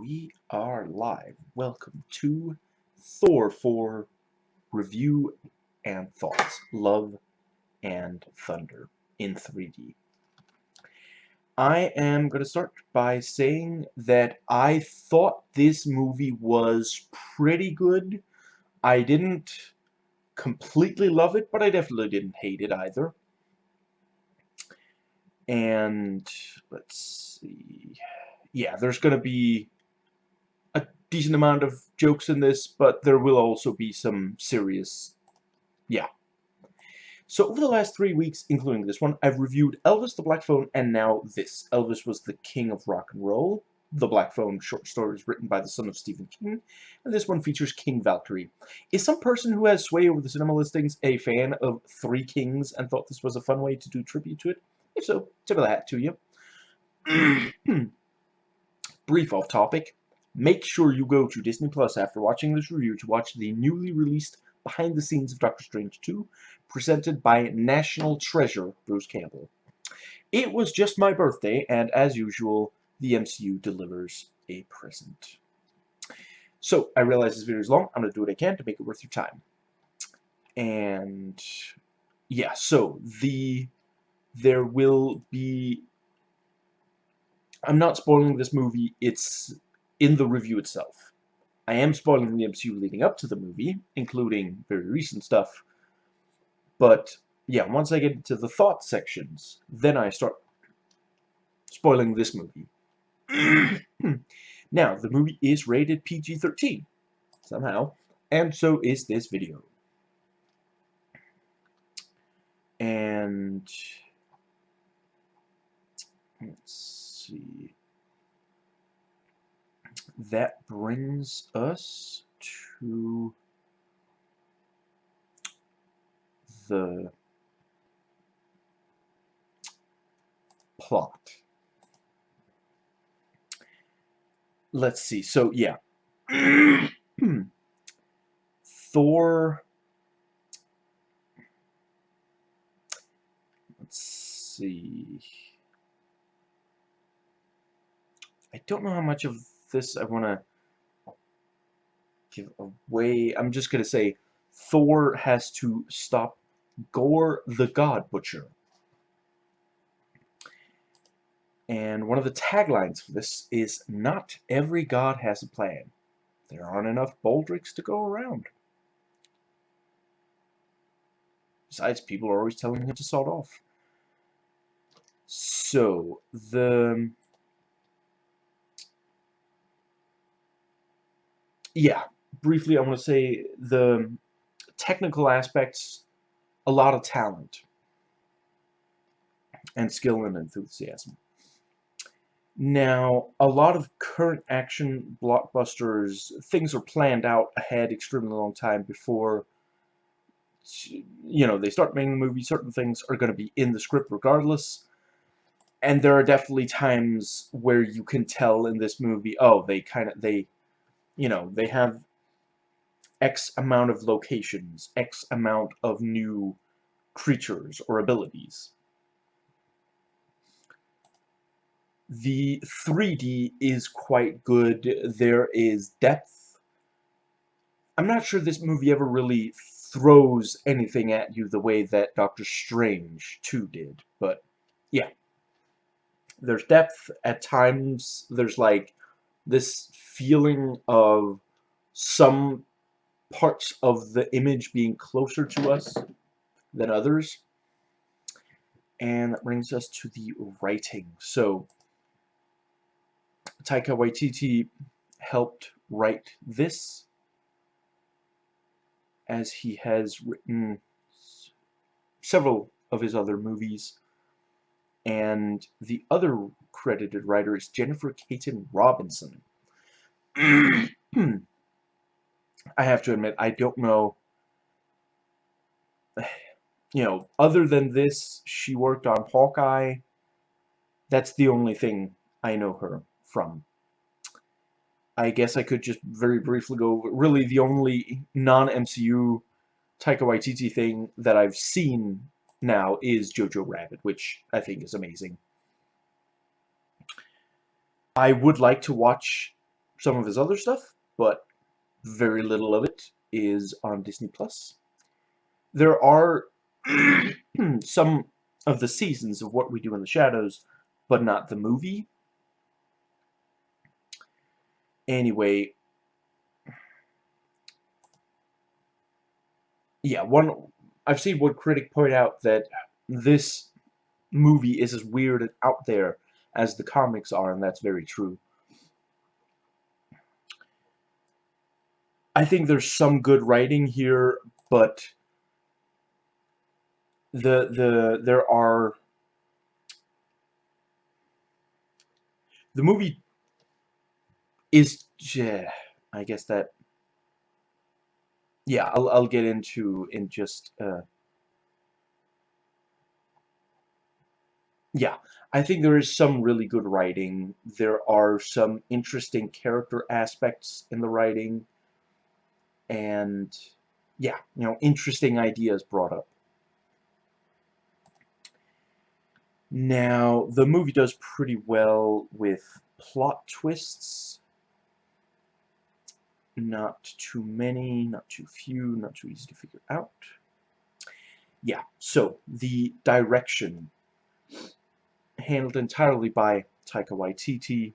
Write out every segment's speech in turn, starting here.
We are live. Welcome to Thor 4 Review and Thoughts Love and Thunder in 3D. I am going to start by saying that I thought this movie was pretty good. I didn't completely love it, but I definitely didn't hate it either. And let's see. Yeah, there's going to be decent amount of jokes in this, but there will also be some serious, yeah. So over the last three weeks, including this one, I've reviewed Elvis the Black Phone and now this. Elvis was the king of rock and roll. The Black Phone short stories written by the son of Stephen King, and this one features King Valkyrie. Is some person who has sway over the cinema listings a fan of Three Kings and thought this was a fun way to do tribute to it? If so, tip of the hat to you. Hmm. Brief off topic. Make sure you go to Disney Plus after watching this review to watch the newly released behind the scenes of Doctor Strange 2, presented by National Treasure Bruce Campbell. It was just my birthday, and as usual, the MCU delivers a present. So, I realize this video is long. I'm going to do what I can to make it worth your time. And, yeah, so, the, there will be, I'm not spoiling this movie, it's in the review itself. I am spoiling the MCU leading up to the movie, including very recent stuff, but, yeah, once I get into the thought sections, then I start spoiling this movie. now, the movie is rated PG-13, somehow, and so is this video. And, let's see, that brings us to the plot. let's see. So, yeah. Thor... Let's see... I don't know how much of this I want to give away. I'm just going to say Thor has to stop Gorr the God Butcher. And one of the taglines for this is, Not every god has a plan. There aren't enough Baldricks to go around. Besides, people are always telling him to salt off. So, the... Yeah, briefly I want to say the technical aspects, a lot of talent and skill and enthusiasm. Now, a lot of current action blockbusters, things are planned out ahead extremely long time before, you know, they start making the movie. Certain things are going to be in the script regardless. And there are definitely times where you can tell in this movie, oh, they kind of, they, you know, they have X amount of locations, X amount of new creatures or abilities. The 3D is quite good. There is depth. I'm not sure this movie ever really throws anything at you the way that Doctor Strange 2 did, but yeah. There's depth. At times, there's like this feeling of some parts of the image being closer to us than others. And that brings us to the writing. So, Taika Waititi helped write this as he has written several of his other movies and the other credited writer is Jennifer Kaytin Robinson. I have to admit, I don't know, you know, other than this, she worked on Hawkeye. That's the only thing I know her from. I guess I could just very briefly go, really the only non-MCU Taika Waititi thing that I've seen now is Jojo Rabbit, which I think is amazing. I would like to watch some of his other stuff, but very little of it is on Disney Plus. There are some of the seasons of What We Do in the Shadows, but not the movie. Anyway, yeah, one I've seen one critic point out that this movie is as weird and out there as the comics are, and that's very true. I think there's some good writing here, but the the there are the movie is yeah, I guess that yeah I'll I'll get into in just uh, yeah I think there is some really good writing. There are some interesting character aspects in the writing and yeah you know interesting ideas brought up Now, the movie does pretty well with plot twists. Not too many, not too few, not too easy to figure out. Yeah, so the direction handled entirely by Taika Waititi.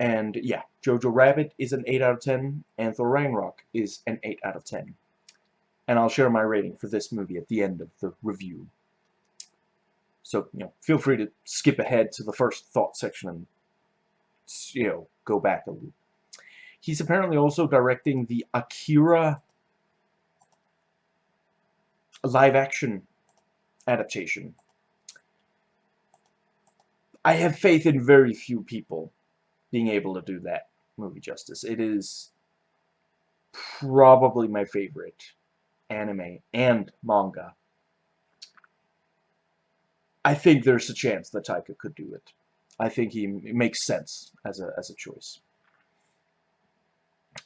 And yeah, Jojo Rabbit is an 8 out of 10, and Thor Ragnarok is an 8 out of 10. And I'll share my rating for this movie at the end of the review. So, you know, feel free to skip ahead to the first thought section and, you know, go back a little. He's apparently also directing the Akira live-action adaptation. I have faith in very few people being able to do that movie justice. It is probably my favorite anime and manga I think there's a chance that Taika could do it. I think he makes sense as a as a choice.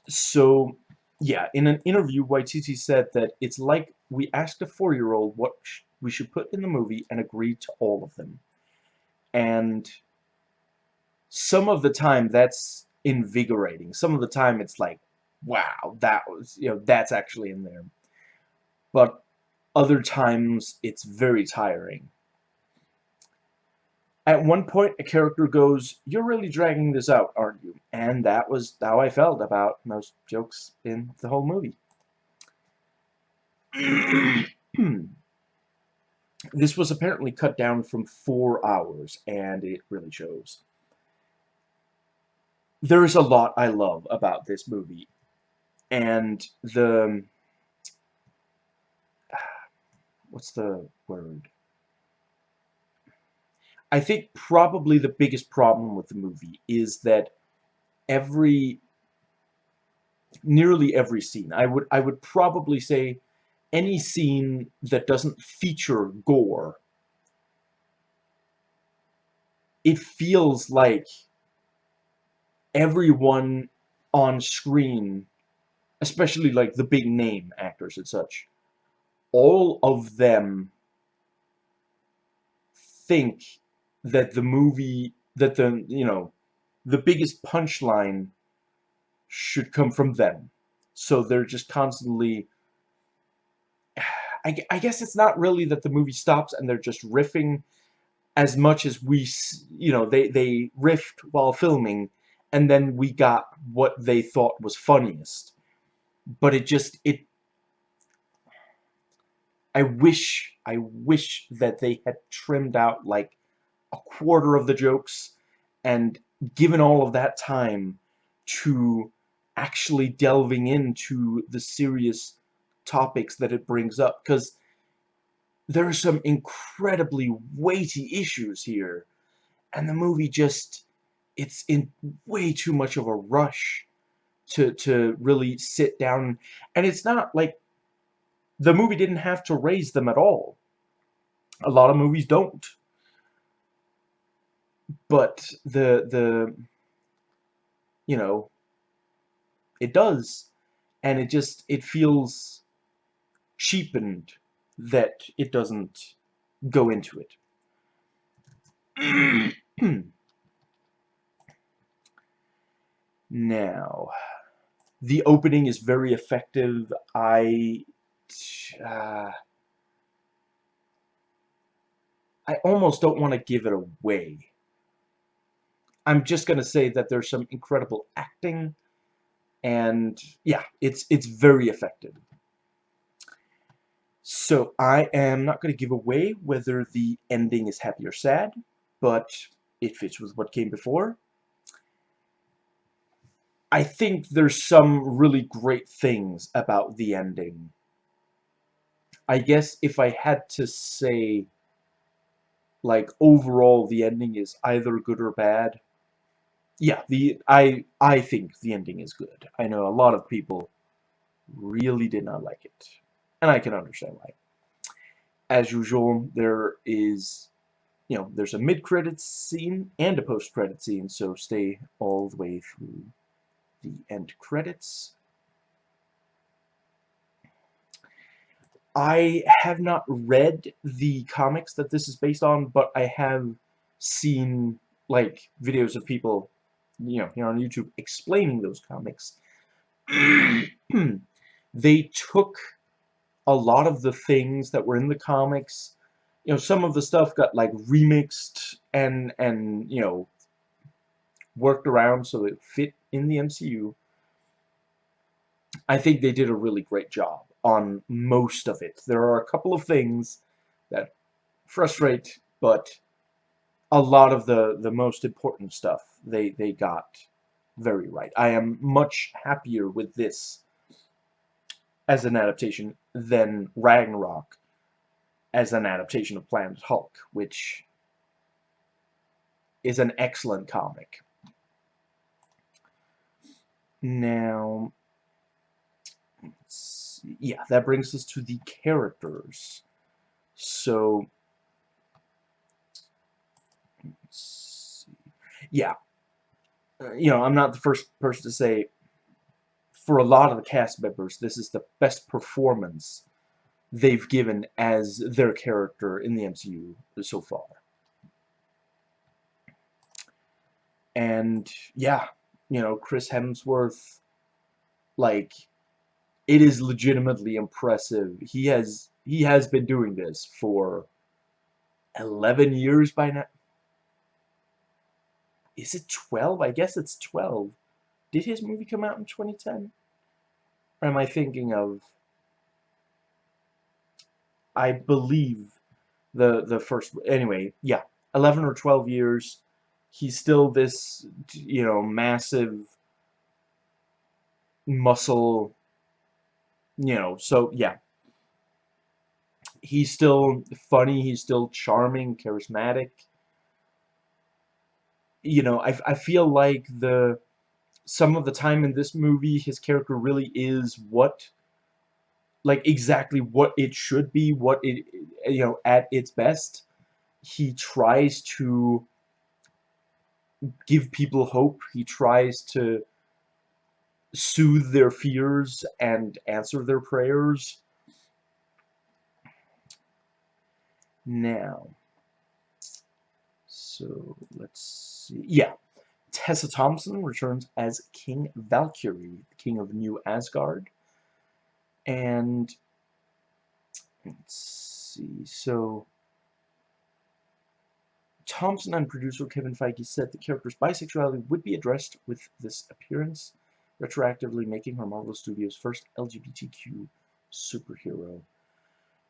So, yeah, in an interview, Waititi said that it's like we asked a four-year-old what we should put in the movie and agreed to all of them. And some of the time that's invigorating. Some of the time it's like, wow, that was, you know, that's actually in there. But other times it's very tiring at one point, a character goes, You're really dragging this out, aren't you? And that was how I felt about most jokes in the whole movie. this was apparently cut down from four hours, and it really shows. There is a lot I love about this movie. And the... What's the word? I think probably the biggest problem with the movie is that every nearly every scene I would I would probably say any scene that doesn't feature gore it feels like everyone on screen especially like the big name actors and such all of them think that the movie, that the, you know, the biggest punchline should come from them. So they're just constantly, I, I guess it's not really that the movie stops and they're just riffing as much as we, you know, they, they riffed while filming and then we got what they thought was funniest. But it just, it, I wish, I wish that they had trimmed out, like, a quarter of the jokes and given all of that time to actually delving into the serious topics that it brings up because there are some incredibly weighty issues here and the movie just it's in way too much of a rush to to really sit down. And it's not like the movie didn't have to raise them at all. A lot of movies don't. But the the you know it does. And it just it feels cheapened that it doesn't go into it Now, the opening is very effective. I... Uh, I almost don't want to give it away. I'm just going to say that there's some incredible acting, and yeah, it's it's very effective. So I am not going to give away whether the ending is happy or sad, but it fits with what came before. I think there's some really great things about the ending. I guess if I had to say, like, overall the ending is either good or bad, yeah, the I I think the ending is good. I know a lot of people really did not like it, and I can understand why. As usual, there is, you know, there's a mid-credits scene and a post-credit scene, so stay all the way through the end credits. I have not read the comics that this is based on, but I have seen like videos of people you know, here on YouTube explaining those comics, they took a lot of the things that were in the comics, you know, some of the stuff got like remixed and, and, you know, worked around so it fit in the MCU. I think they did a really great job on most of it. There are a couple of things that frustrate, but a lot of the, the most important stuff they, they got very right. I am much happier with this as an adaptation than Ragnarok as an adaptation of Planet Hulk, which is an excellent comic. Now, yeah, that brings us to the characters. So, yeah, uh, you know, I'm not the first person to say, for a lot of the cast members, this is the best performance they've given as their character in the MCU so far. And, yeah, you know, Chris Hemsworth, like, it is legitimately impressive. He has, he has been doing this for 11 years by now is it 12? I guess it's 12. Did his movie come out in 2010? Or am I thinking of... I believe the the first... Anyway, yeah. 11 or 12 years. He's still this, you know, massive muscle, you know, so, yeah. He's still funny, he's still charming, charismatic you know, I, I feel like the some of the time in this movie, his character really is what, like, exactly what it should be, what it, you know, at its best. He tries to give people hope. He tries to soothe their fears and answer their prayers. Now, so let's see. yeah. Tessa Thompson returns as King Valkyrie, king of New Asgard. And let's see, so Thompson and producer Kevin Feige said the character's bisexuality would be addressed with this appearance, retroactively making her Marvel Studios' first LGBTQ superhero.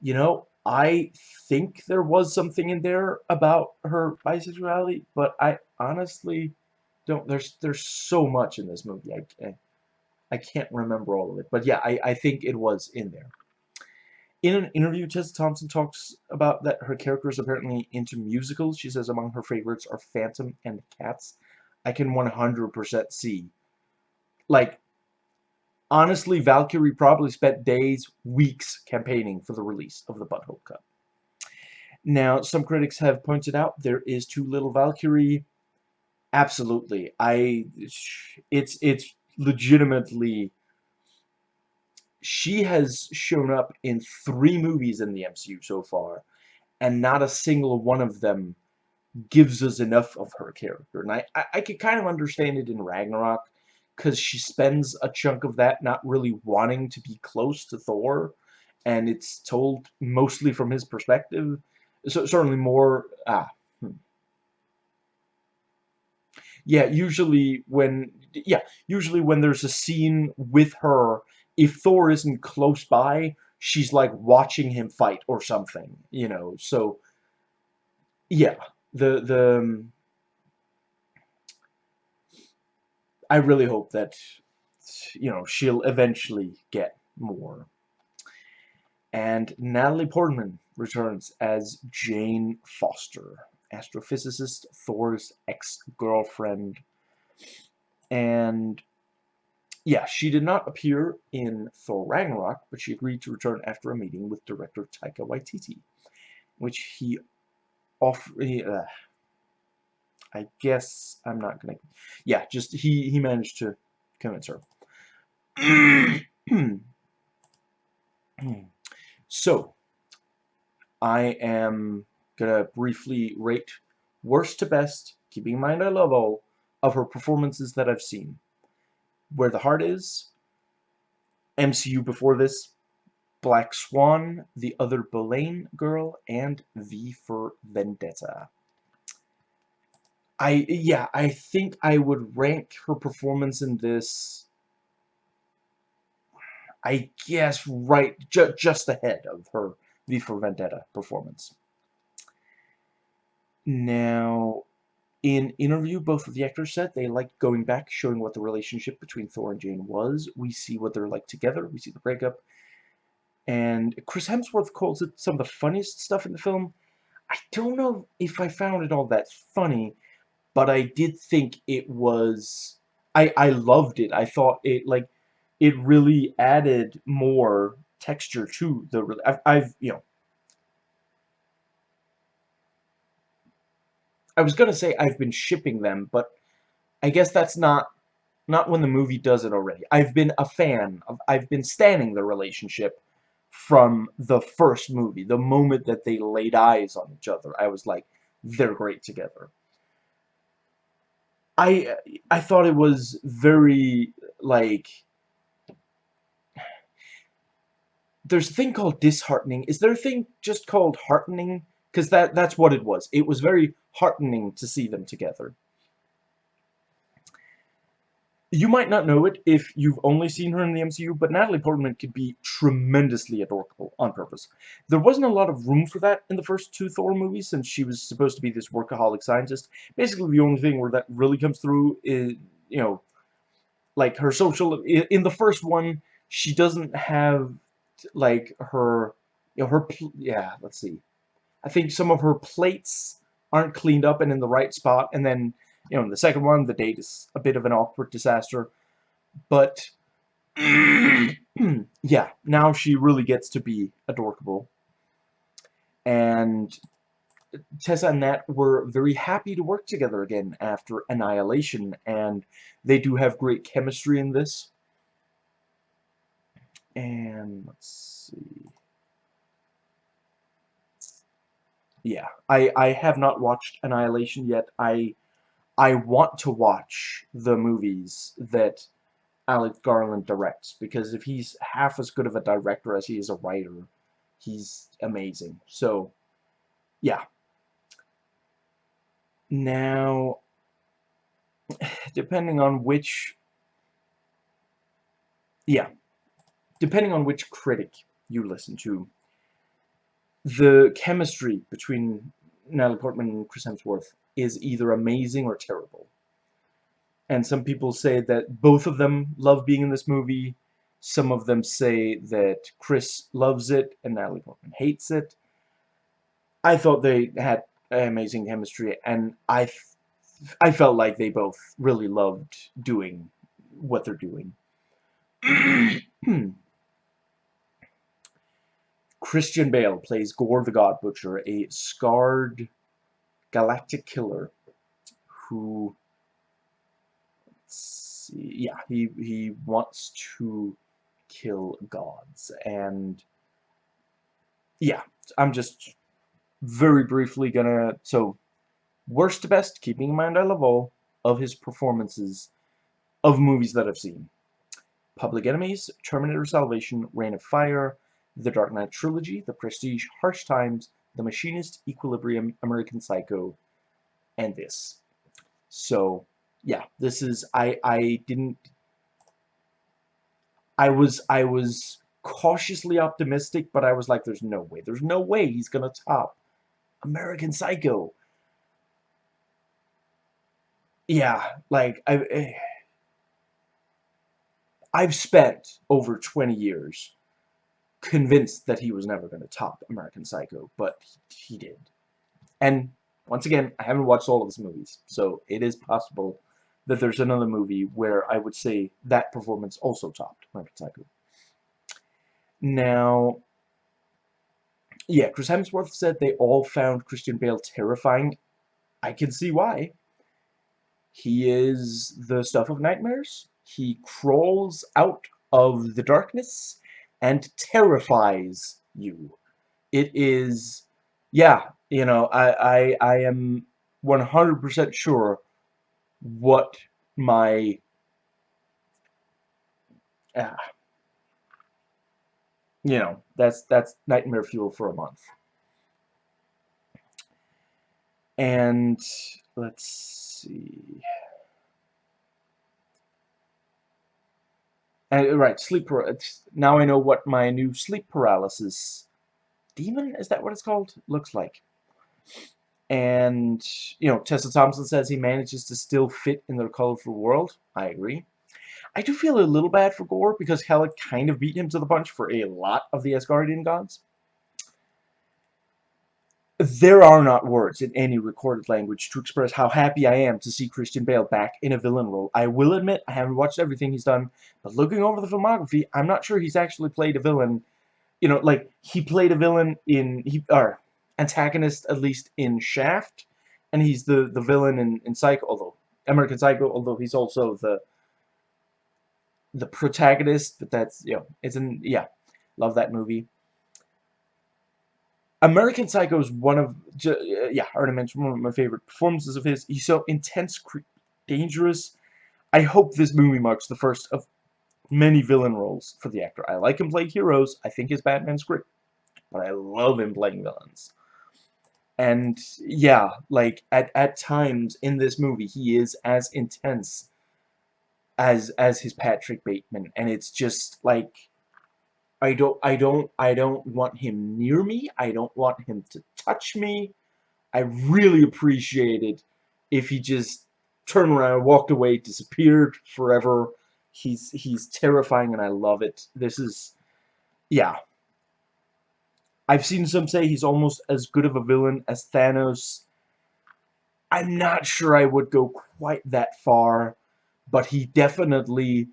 You know, I think there was something in there about her bisexuality, but I honestly don't. There's there's so much in this movie. I I, I can't remember all of it, but yeah, I I think it was in there. In an interview, Tessa Thompson talks about that her character is apparently into musicals. She says among her favorites are Phantom and Cats. I can 100% see. Like, Honestly, Valkyrie probably spent days, weeks campaigning for the release of the Butthole Cut. Now, some critics have pointed out there is too little Valkyrie. Absolutely. I it's it's legitimately she has shown up in three movies in the MCU so far, and not a single one of them gives us enough of her character. And I, I, I could kind of understand it in Ragnarok, because she spends a chunk of that not really wanting to be close to Thor, and it's told mostly from his perspective. So certainly more. Ah, hmm. yeah. Usually when yeah, usually when there's a scene with her, if Thor isn't close by, she's like watching him fight or something, you know. So yeah, the the um, I really hope that you know she'll eventually get more. And Natalie Portman returns as Jane Foster, astrophysicist Thor's ex-girlfriend. And yeah, she did not appear in Thor Ragnarok, but she agreed to return after a meeting with director Taika Waititi, which he offered. Uh, I guess I'm not gonna. Yeah, just he he managed to convince her. so, I am gonna briefly rate worst to best, keeping in mind I love all of her performances that I've seen. Where the Heart Is, MCU before this, Black Swan, The Other Boleyn Girl, and V for Vendetta. I yeah, I think I would rank her performance in this I guess right ju just ahead of her V for Vendetta performance. Now, in interview, both of the actors said they liked going back, showing what the relationship between Thor and Jane was. We see what they're like together. We see the breakup. And Chris Hemsworth calls it some of the funniest stuff in the film. I don't know if I found it all that funny, but I did think it was I I loved it. I thought it like it really added more texture to the I've, I've you know I was gonna say I've been shipping them, but I guess that's not not when the movie does it already. I've been a fan of I've been standing the relationship from the first movie. The moment that they laid eyes on each other, I was like, they're great together. I I thought it was very like there's a thing called disheartening. Is there a thing just called heartening? Because that that's what it was. It was very heartening to see them together. You might not know it if you've only seen her in the MCU, but Natalie Portman could be tremendously adorable on purpose. There wasn't a lot of room for that in the first two Thor movies, since she was supposed to be this workaholic scientist. Basically, the only thing where that really comes through is, you know, like her social... In the first one, she doesn't have, like, her... You know, her... Yeah, let's see. I think some of her plates aren't cleaned up and in the right spot, and then you know, in the second one, the date is a bit of an awkward disaster. But, yeah, now she really gets to be adorable. And Tessa and Nat were very happy to work together again after Annihilation, and they do have great chemistry in this. And, let's see... Yeah, I, I have not watched Annihilation yet. I I want to watch the movies that Alex Garland directs because if he's half as good of a director as he is a writer, he's amazing. So, yeah. Now, depending on which, yeah, depending on which critic you listen to, the chemistry between Natalie Portman and Chris Hemsworth is either amazing or terrible. And some people say that both of them love being in this movie. Some of them say that Chris loves it and Natalie Portman hates it. I thought they had amazing chemistry, and I, I felt like they both really loved doing what they're doing. Hmm. Christian Bale plays Gorr the God Butcher, a scarred galactic killer who see, yeah he he wants to kill gods and yeah I'm just very briefly gonna so worst to best keeping in mind I love all of his performances of movies that I've seen. Public Enemies, Terminator Salvation, Reign of Fire, The Dark Knight Trilogy, The Prestige, Harsh Times, The Machinist, Equilibrium, American Psycho, and this. So, yeah, this is, I, I didn't, I was, I was cautiously optimistic, but I was like, there's no way, there's no way he's gonna top American Psycho. Yeah, like, I, eh, I've spent over 20 years convinced that he was never going to top American Psycho, but he did. And once again, I haven't watched all of his movies, so it is possible that there's another movie where I would say that performance also topped American Psycho. Now, yeah, Chris Hemsworth said they all found Christian Bale terrifying. I can see why. He is the stuff of nightmares. He crawls out of the darkness and terrifies you. It is, yeah, you know, I, I, I am 100% sure what my, uh, you know, that's, that's nightmare fuel for a month. And, let's see... And, right, sleep now I know what my new sleep paralysis demon, is that what it's called? Looks like. And, you know, Tessa Thompson says he manages to still fit in their colorful world. I agree. I do feel a little bad for Gorr because Hela kind of beat him to the punch for a lot of the Asgardian gods. There are not words in any recorded language to express how happy I am to see Christian Bale back in a villain role. I will admit I haven't watched everything he's done, but looking over the filmography, I'm not sure he's actually played a villain. You know, like, he played a villain in, he, or, antagonist at least in Shaft, and he's the, the villain in, in Psycho, although, American Psycho, although he's also the, the protagonist, but that's, you know, it's an, yeah, love that movie. American Psycho is one of, uh, yeah, I already mentioned one of my favorite performances of his. He's so intense, dangerous. I hope this movie marks the first of many villain roles for the actor. I like him playing heroes. I think his Batman's great. But I love him playing villains. And, yeah, like, at, at times in this movie, he is as intense as, as his Patrick Bateman. And it's just, like I don't I don't I don't want him near me. I don't want him to touch me. I really appreciate it if he just turned around, walked away, disappeared forever. He's he's terrifying and I love it. This is yeah. I've seen some say he's almost as good of a villain as Thanos. I'm not sure I would go quite that far, but he definitely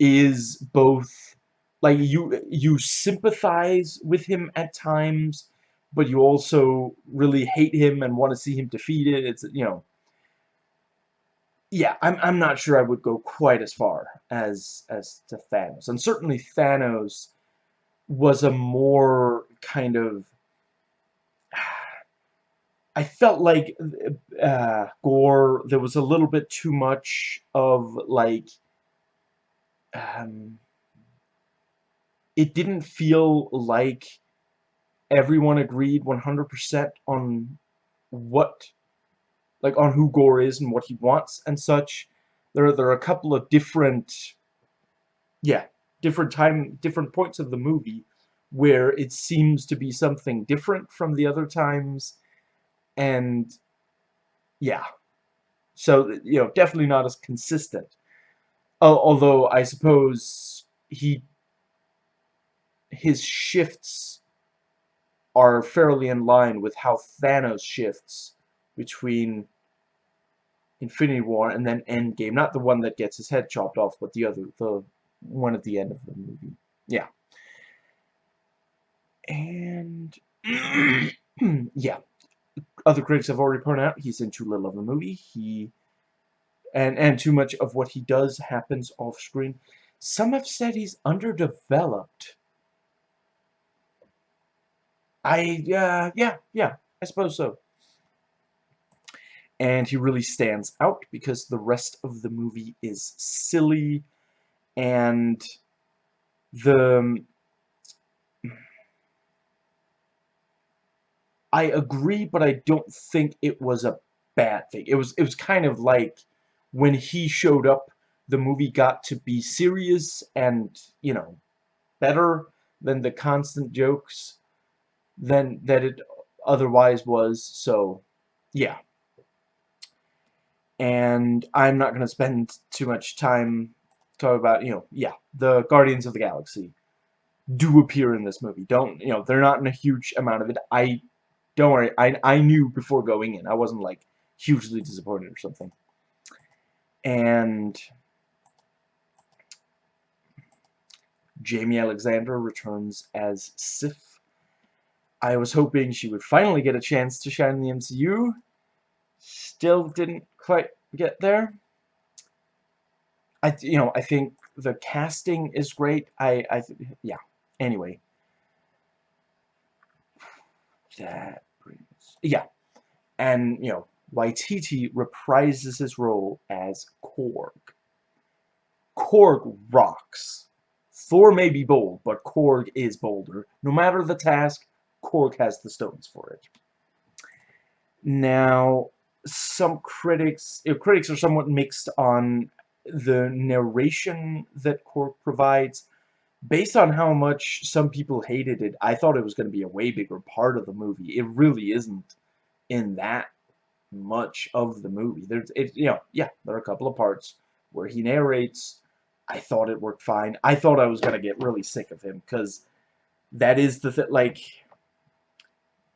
is both like you you sympathize with him at times but you also really hate him and want to see him defeated. It's you know yeah I'm, I'm not sure I would go quite as far as as to Thanos. And certainly Thanos was a more kind of I felt like uh, Gorr there was a little bit too much of like um, it didn't feel like everyone agreed 100% on what, like, on who Gorr is and what he wants and such. There, there are a couple of different, yeah, different time, different points of the movie where it seems to be something different from the other times, and, yeah. So, you know, definitely not as consistent. Although, I suppose he his shifts are fairly in line with how Thanos shifts between Infinity War and then Endgame. Not the one that gets his head chopped off, but the other, the one at the end of the movie. Yeah. And, yeah. Other critics have already pointed out he's in too little of the movie. He, and, and too much of what he does happens off screen. Some have said he's underdeveloped. I, uh, yeah, yeah, I suppose so. and he really stands out because the rest of the movie is silly and the um, I agree but I don't think it was a bad thing it was it was kind of like when he showed up the movie got to be serious and you know better than the constant jokes than that it otherwise was so yeah and I'm not going to spend too much time talking about, you know, yeah, the Guardians of the Galaxy do appear in this movie. Don't, you know, they're not in a huge amount of it. I, don't worry, I, I knew before going in. I wasn't, like, hugely disappointed or something. And Jaimie Alexander returns as Sif. I was hoping she would finally get a chance to shine in the MCU. Still didn't quite get there. I, you know, I think the casting is great. I, I, yeah. Anyway, that brings, yeah, and you know, Waititi reprises his role as Korg. Korg rocks. Thor may be bold, but Korg is bolder. No matter the task, Korg has the stones for it. Now, some critics, critics are somewhat mixed on the narration that Korg provides. Based on how much some people hated it, I thought it was going to be a way bigger part of the movie. It really isn't in that much of the movie. There's, it, you know, yeah, there are a couple of parts where he narrates. I thought it worked fine. I thought I was going to get really sick of him because that is the thing, like,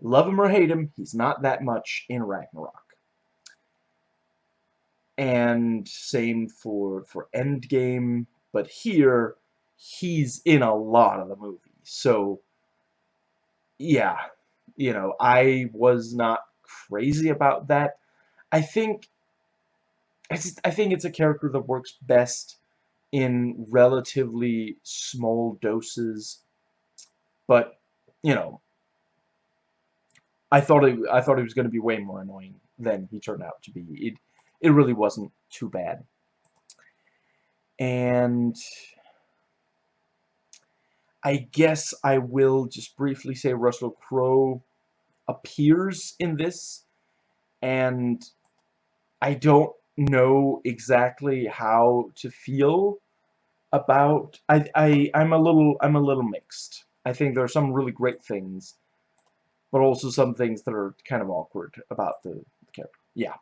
love him or hate him, he's not that much in Ragnarok and same for for Endgame. But here, he's in a lot of the movie, so yeah, you know, I was not crazy about that. I think I, I think it's a character that works best in relatively small doses, but you know, I thought it, I thought he was going to be way more annoying than he turned out to be. It, it really wasn't too bad. And I guess I will just briefly say Russell Crowe appears in this, and I don't know exactly how to feel about I, I I'm a little I'm a little mixed. I think there are some really great things, but also some things that are kind of awkward about the, character. Yeah.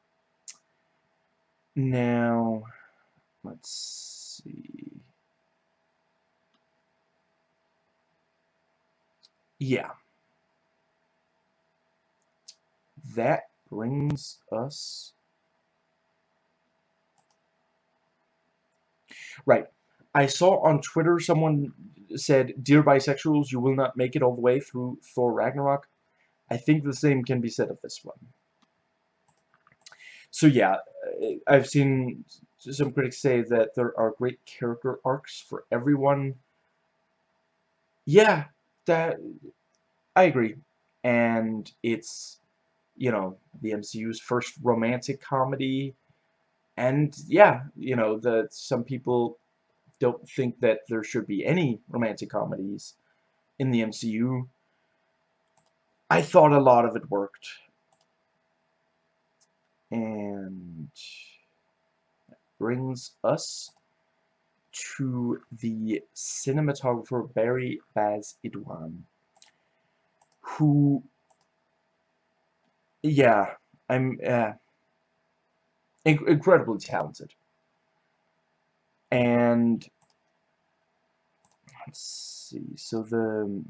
Now, let's see. Yeah. That brings us... Right. I saw on Twitter someone said, Dear bisexuals, you will not make it all the way through Thor Ragnarok. I think the same can be said of this one. So yeah, uh, I've seen some critics say that there are great character arcs for everyone. Yeah, that I agree. And it's, you know, the MCU's first romantic comedy. And yeah, you know, that some people don't think that there should be any romantic comedies in the MCU. I thought a lot of it worked. And that brings us to the cinematographer Barry Baz Idoine, who, yeah, I'm uh, inc incredibly talented. And let's see, so the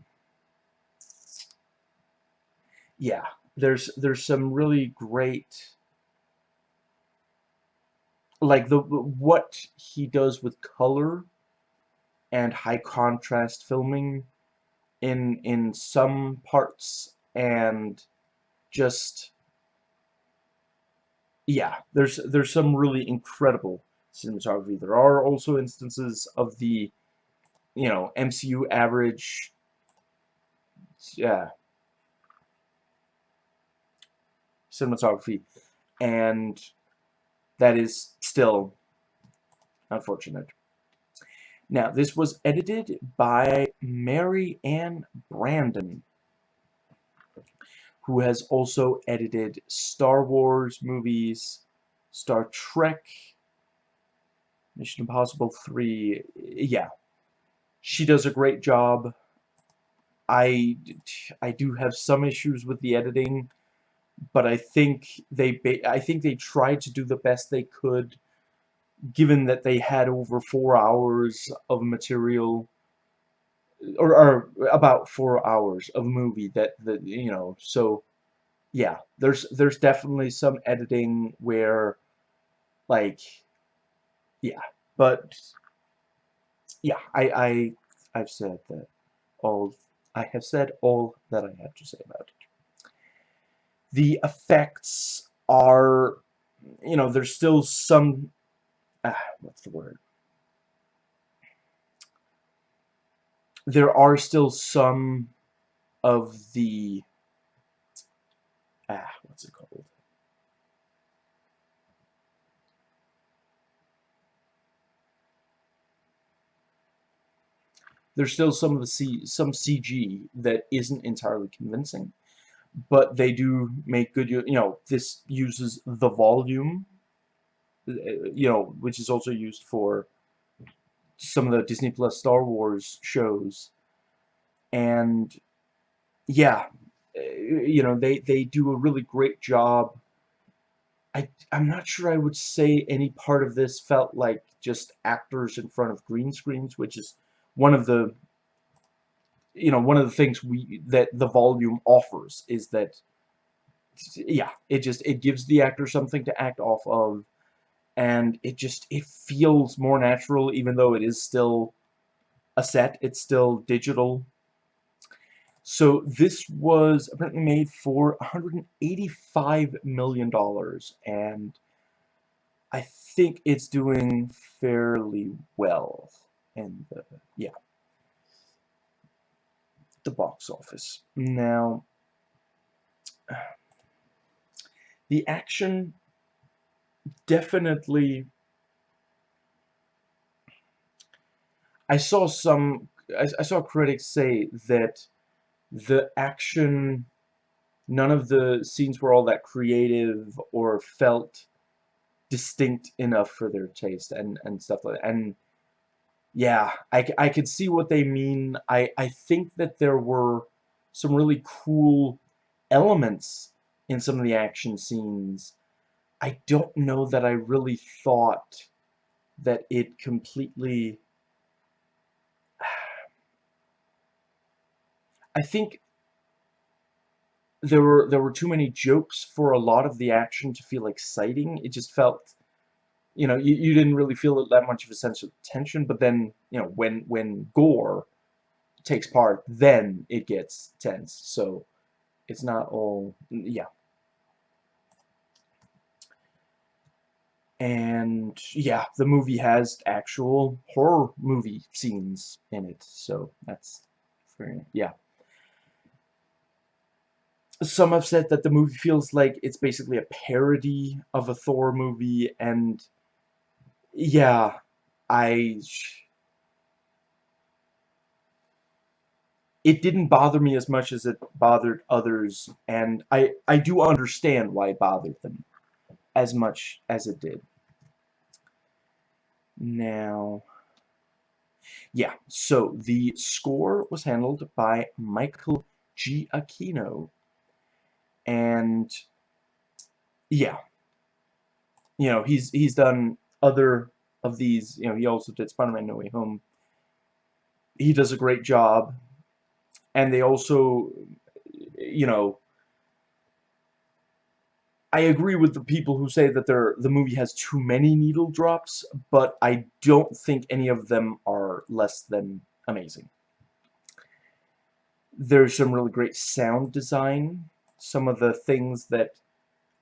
yeah, there's there's some really great like the what he does with color and high contrast filming in in some parts and just yeah there's there's some really incredible cinematography. There are also instances of the you know MCU average yeah cinematography and that is still unfortunate. Now, this was edited by Maryann Brandon, who has also edited Star Wars movies, Star Trek, Mission Impossible 3, yeah. She does a great job. I, I do have some issues with the editing, but I think they I think they tried to do the best they could given that they had over four hours of material or, or about four hours of movie that the you know so yeah there's there's definitely some editing where like yeah but yeah I I I've said that all I have said all that I have to say about it the effects are you know there's still some ah, what's the word? There are still some of the ah, what's it called? There's still some of the C some CG that isn't entirely convincing, but they do make good. You know, this uses the volume uh, you know, which is also used for some of the Disney Plus Star Wars shows. And yeah, uh, you know, they, they do a really great job. I, I'm not sure I would say any part of this felt like just actors in front of green screens, which is one of the, you know, one of the things we, that the volume offers is that, yeah, it just, it gives the actor something to act off of. And it just it feels more natural even though it is still a set it's still digital. So this was apparently made for 185 million dollars and I think it's doing fairly well And, the yeah the box office. Hmm. Now the action definitely I saw some I, I, saw critics say that the action none of the scenes were all that creative or felt distinct enough for their taste and and stuff like that. And yeah I, I could see what they mean I I think that there were some really cool elements in some of the action scenes I don't know that I really thought that it completely I think there were there were too many jokes for a lot of the action to feel exciting. It just felt you know, you, you didn't really feel that much of a sense of tension, but then, you know, when when Gorr takes part, then it gets tense. So it's not all yeah. and yeah, the movie has actual horror movie scenes in it, so that's very, yeah. Some have said that the movie feels like it's basically a parody of a Thor movie, and yeah, I... It didn't bother me as much as it bothered others, and I, I do understand why it bothered them as much as it did. Now, yeah, so the score was handled by Michael Giacchino, And, yeah, you know, he's, he's done other of these, you know, he also did Spider-Man No Way Home. He does a great job. And they also, you know, I agree with the people who say that the movie has too many needle drops, but I don't think any of them are less than amazing. There's some really great sound design. Some of the things that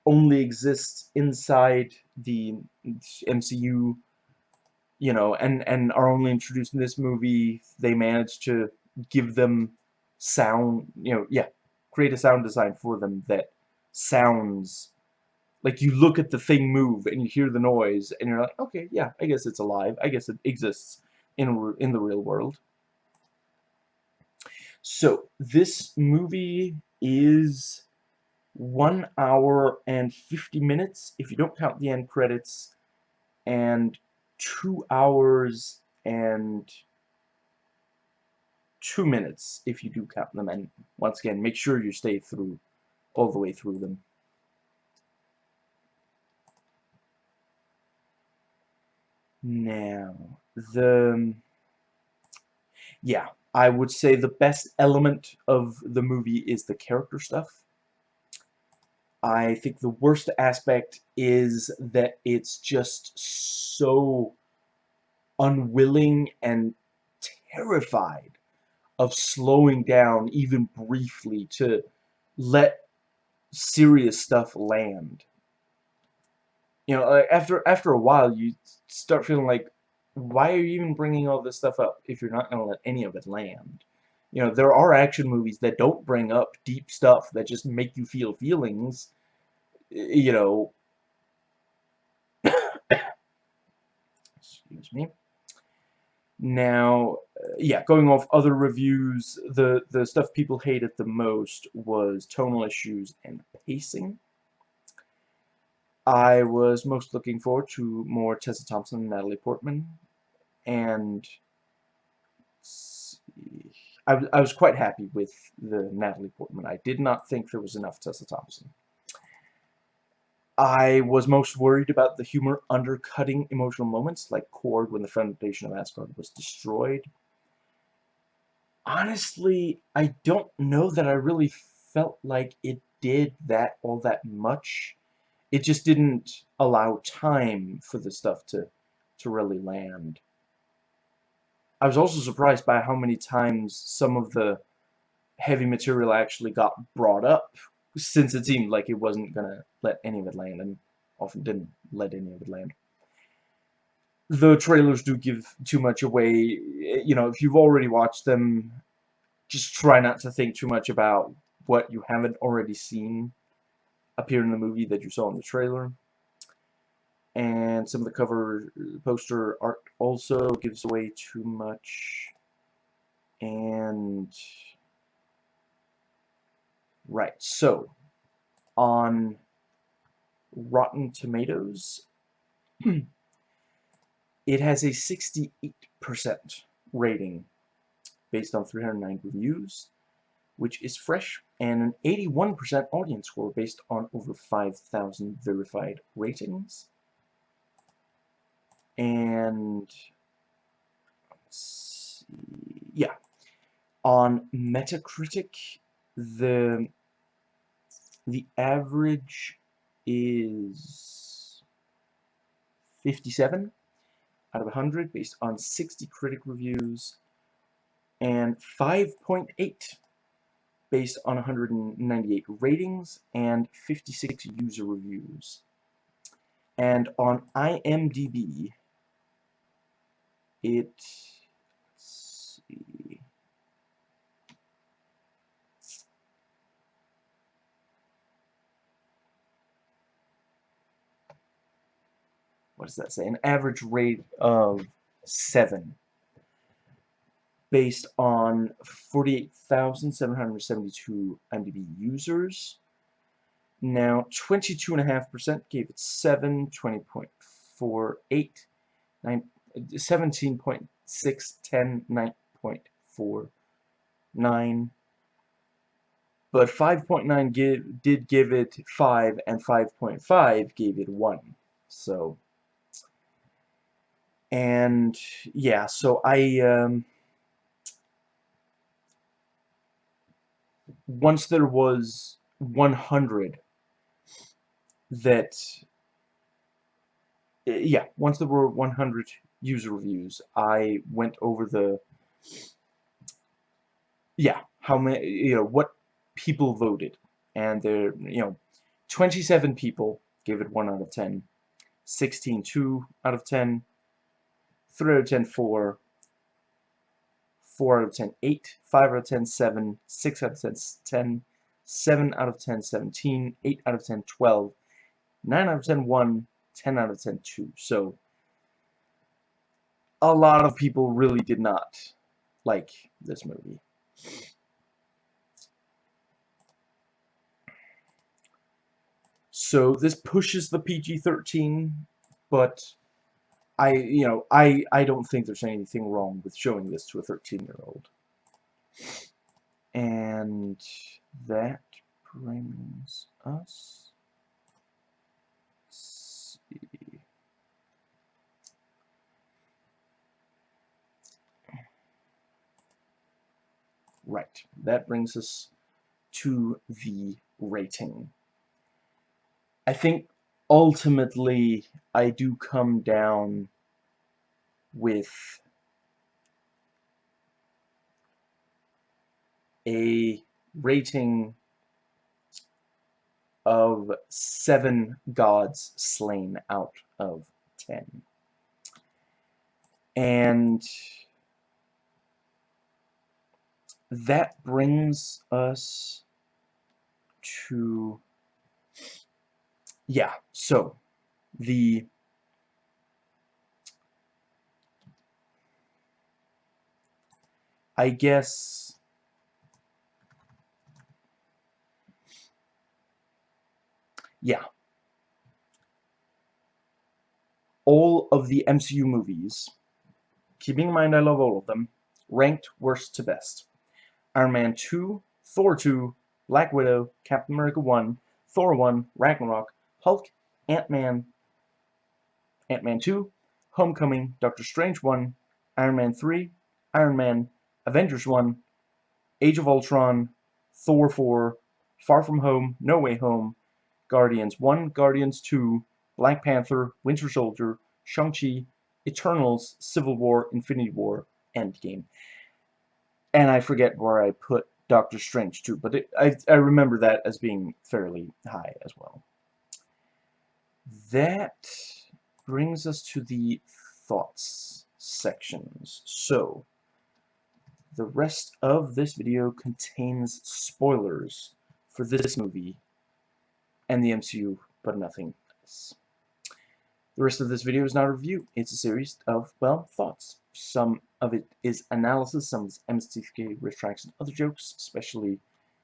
only exist inside the MCU, you know, and, and are only introduced in this movie, they managed to give them sound, you know, yeah, create a sound design for them that sounds Like, you look at the thing move, and you hear the noise, and you're like, okay, yeah, I guess it's alive. I guess it exists in, in the real world. So, this movie is 1 hour and 50 minutes, if you don't count the end credits, and 2 hours and 2 minutes, if you do count them. And once again, make sure you stay through, all the way through them. Now, the... Yeah, I would say the best element of the movie is the character stuff. I think the worst aspect is that it's just so unwilling and terrified of slowing down even briefly to let serious stuff land you know, like after after a while, you start feeling like, why are you even bringing all this stuff up if you're not going to let any of it land? You know, there are action movies that don't bring up deep stuff that just make you feel feelings. You know. Excuse me. Now, uh, yeah, going off other reviews, the, the stuff people hated the most was tonal issues and pacing. I was most looking forward to more Tessa Thompson and Natalie Portman, and I, I was quite happy with the Natalie Portman. I did not think there was enough Tessa Thompson. I was most worried about the humor undercutting emotional moments, like Korg when the foundation of Asgard was destroyed. Honestly, I don't know that I really felt like it did that all that much it just didn't allow time for the stuff to to really land. I was also surprised by how many times some of the heavy material actually got brought up, since it seemed like it wasn't going to let any of it land, and often didn't let any of it land. The trailers do give too much away. Eh, you know, if you've already watched them, just try not to think too much about what you haven't already seen appear in the movie that you saw in the trailer. And some of the cover poster art also gives away too much. And... Right, so, on Rotten Tomatoes, it has a 68% rating based on 309 reviews which is fresh, and an 81% audience score based on over 5,000 verified ratings. And, yeah, on Metacritic, the, the average is 57 out of 100 based on 60 critic reviews and 5.8 based on 198 ratings and 56 user reviews. And on IMDb, it, what does that say? An average rate of 7 based on 48,772 IMDb users. Now, 22.5% gave it 7, 20.48, 17.6, 10, 9.49. But 5.9 did give it 5, and 5.5 gave it 1. So, and yeah, so I, um, once there was 100 that yeah once there were 100 user reviews I went over the yeah how many you know what people voted. And there you know 27 people gave it 1 out of 10 16 2 out of 10 3 out of 10 4 4 out of 10, 8, 5 out of 10, 7, 6 out of 10, 10, 7 out of 10, 17, 8 out of 10, 12, 9 out of 10 1, 10 out of 10 2. So a lot of people really did not like this movie. So this pushes the PG-13, but I, you know, I, I don't think there's anything wrong with showing this to a 13-year-old. And that brings us, see, right, that brings us to the rating. I think ultimately I do come down with a rating of seven gods slain out of ten. And that brings us to yeah, so the I guess yeah. All of the MCU movies keeping in mind I love all of them ranked worst to best. Iron Man 2 Thor 2 Black Widow Captain America 1 Thor 1 Ragnarok Hulk, Ant-Man, Ant-Man 2, Homecoming, Doctor Strange 1, Iron Man 3, Iron Man, Avengers 1, Age of Ultron, Thor 4, Far From Home, No Way Home, Guardians 1, Guardians 2, Black Panther, Winter Soldier, Shang-Chi, Eternals, Civil War, Infinity War, Endgame. And I forget where I put Doctor Strange 2, but it, I, I remember that as being fairly high as well that brings us to the thoughts sections. So, the rest of this video contains spoilers for this movie and the MCU, but nothing else. The rest of this video is not a review. It's a series of, well, thoughts. Some of it is analysis, some is MSTK retracts and other jokes, especially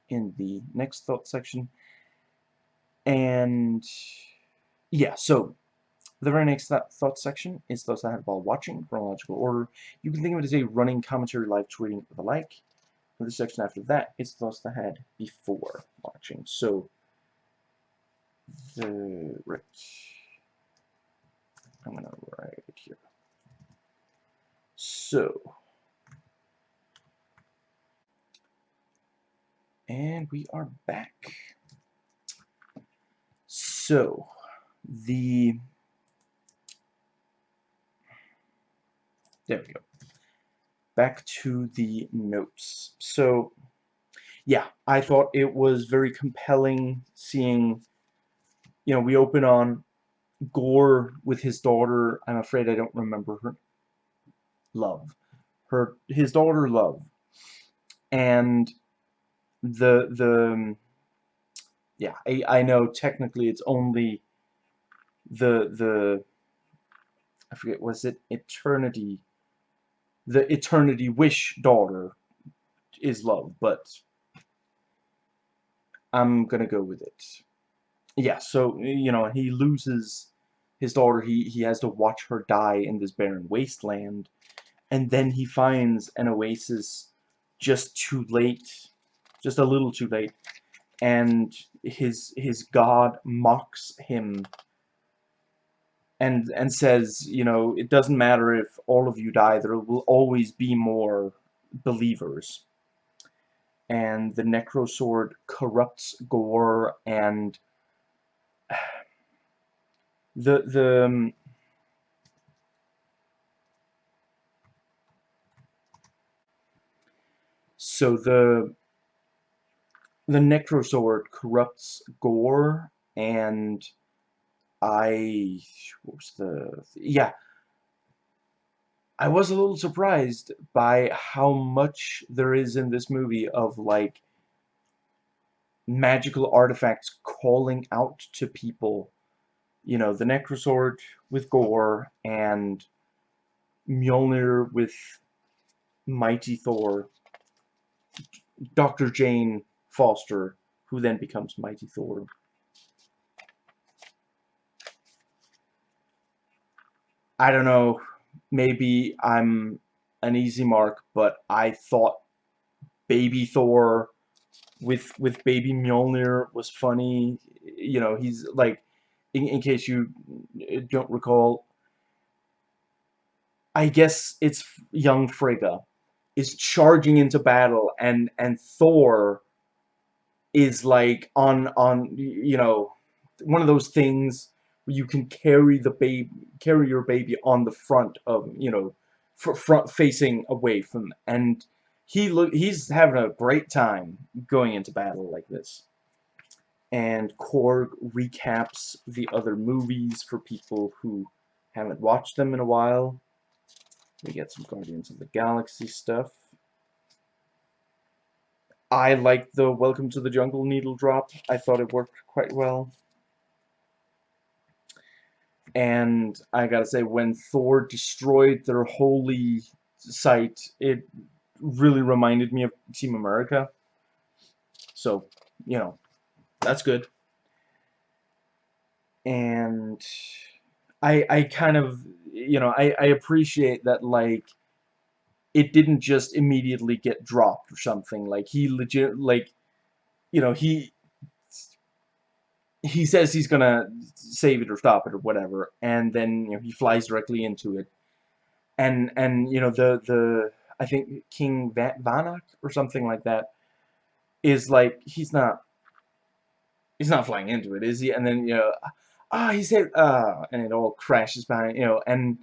in the next thought section. And yeah, so the very next th thought section is those I had while watching, chronological order. You can think of it as a running commentary, live tweeting, the like. And the section after that is those I had before watching. So, the right. I'm gonna write it here. So, and we are back. So, the there we go. Back to the notes. So yeah I thought it was very compelling seeing you know we open on Gorr with his daughter I'm afraid I don't remember her love her his daughter love. And the the yeah I, I know technically it's only the the I forget was it eternity? The eternity wish daughter is love but I'm gonna go with it. Yeah so you know he loses his daughter. He he has to watch her die in this barren wasteland and then he finds an oasis just too late just a little too late and his his god mocks him and and says, you know, it doesn't matter if all of you die, there will always be more believers. And the Necrosword corrupts Gorr and the the um, so the the Necrosword corrupts Gorr and I what was the yeah I was a little surprised by how much there is in this movie of like magical artifacts calling out to people you know, the Necrosword with Gorr and Mjolnir with Mighty Thor, Dr. Jane Foster, who then becomes Mighty Thor. I don't know, maybe I'm an easy mark, but I thought Baby Thor with with Baby Mjolnir was funny. You know, he's like, in, in case you don't recall, I guess it's young Frigga is charging into battle, and and Thor is like on on you know one of those things you can carry the baby carry your baby on the front of you know front facing away from and he look he's having a great time going into battle like this. And Korg recaps the other movies for people who haven't watched them in a while. We get some Guardians of the Galaxy stuff. I like the Welcome to the Jungle needle drop. I thought it worked quite well and I gotta say when Thor destroyed their holy site it really reminded me of Team America. So, you know, that's good. And I I kind of you know, I, I appreciate that like it didn't just immediately get dropped or something. Like he legit like you know, he he says he's gonna save it or stop it or whatever, and then you know he flies directly into it. And and you know the the I think King Vanak or something like that is like he's not he's not flying into it, is he? And then you know ah oh, he said uh and it all crashes behind you know and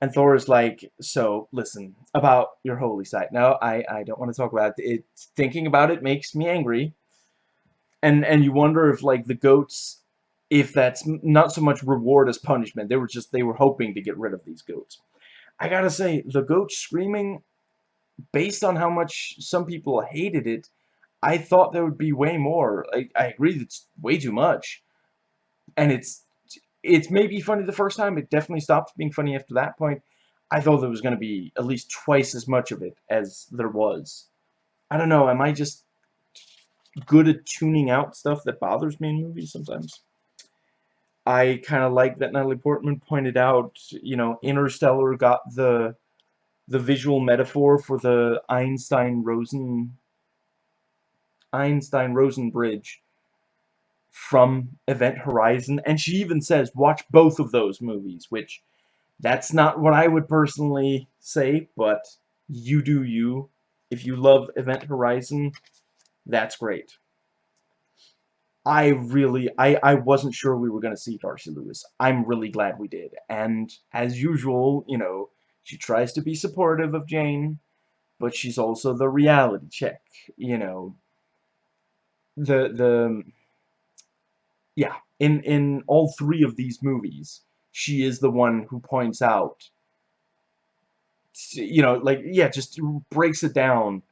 and Thor is like, so listen about your holy site. No, I I don't want to talk about it. it. Thinking about it makes me angry. And and you wonder if like the goats, if that's not so much reward as punishment. They were just they were hoping to get rid of these goats. I gotta say, the goat screaming based on how much some people hated it, I thought there would be way more. I, I agree it's way too much. And it's it's maybe funny the first time, it definitely stopped being funny after that point. I thought there was going to be at least twice as much of it as there was. I don't know, am I just good at tuning out stuff that bothers me in movies sometimes? I kind of like that Natalie Portman pointed out, you know, Interstellar got the the visual metaphor for the Einstein-Rosen Einstein-Rosen bridge from Event Horizon, and she even says, watch both of those movies, which that's not what I would personally say, but you do you. If you love Event Horizon, that's great. I really, I, I wasn't sure we were going to see Darcy Lewis. I'm really glad we did. And as usual, you know, she tries to be supportive of Jane, but she's also the reality check, you know. The, the, yeah, in, in all three of these movies, she is the one who points out, you know, like, yeah, just breaks it down.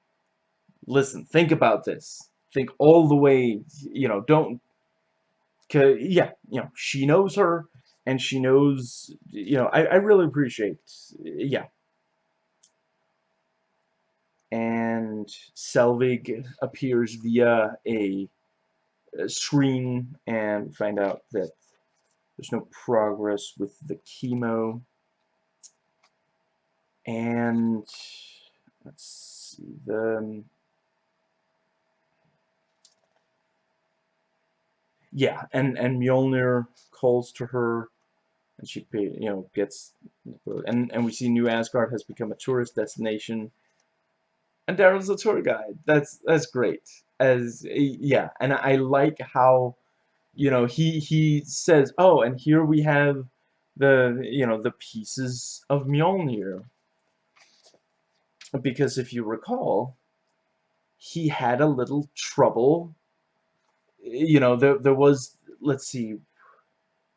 Listen, think about this. Think all the way, you know, don't, yeah, you know, she knows her, and she knows, you know, I, I really appreciate, yeah. And Selvig appears via a, screen and find out that there's no progress with the chemo. And let's see, the yeah, and and Mjolnir calls to her, and she you know gets, and and we see New Asgard has become a tourist destination, and Daryl's a tour guide. That's that's great. As yeah, and I like how, you know, he he says, oh, and here we have the you know the pieces of Mjolnir. Because if you recall, he had a little trouble you know, there, there was, let's see,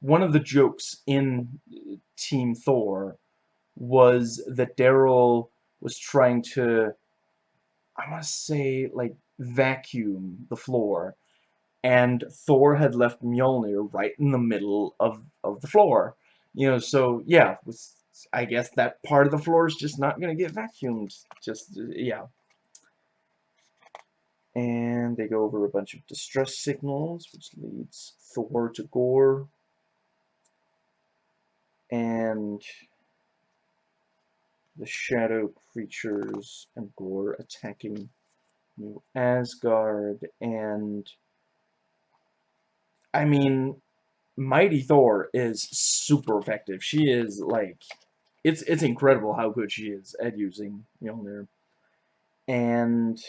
one of the jokes in Team Thor was that Daryl was trying to, I want to say, like, vacuum the floor. and Thor had left Mjolnir right in the middle of, of the floor. You know, so, yeah, I guess that part of the floor is just not going to get vacuumed. Just, yeah. And they go over a bunch of distress signals, which leads Thor to Gorr, And the shadow creatures and Gorr attacking New Asgard and I mean Mighty Thor is super effective. She is like it's it's incredible how good she is at using Mjolnir. And